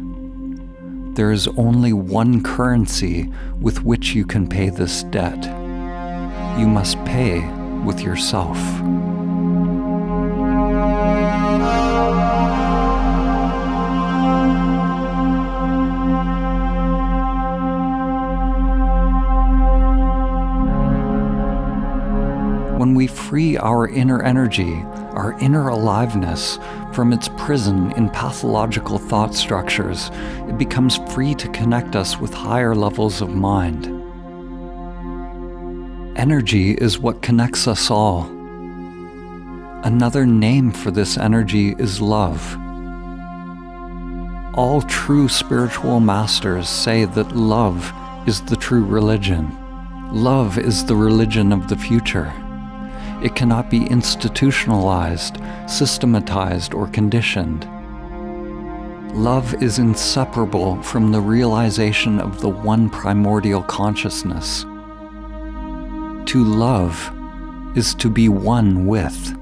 There is only one currency with which you can pay this debt. You must pay with yourself. When we free our inner energy, our inner aliveness, from its prison in pathological thought structures, it becomes free to connect us with higher levels of mind. Energy is what connects us all. Another name for this energy is love. All true spiritual masters say that love is the true religion. Love is the religion of the future. It cannot be institutionalized, systematized, or conditioned. Love is inseparable from the realization of the one primordial consciousness. To love is to be one with.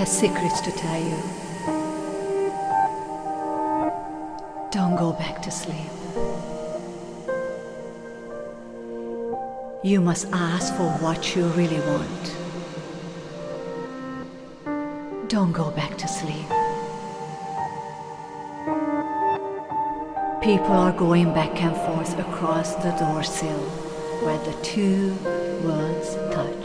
Has secrets to tell you. Don't go back to sleep. You must ask for what you really want. Don't go back to sleep. People are going back and forth across the door sill where the two worlds touch.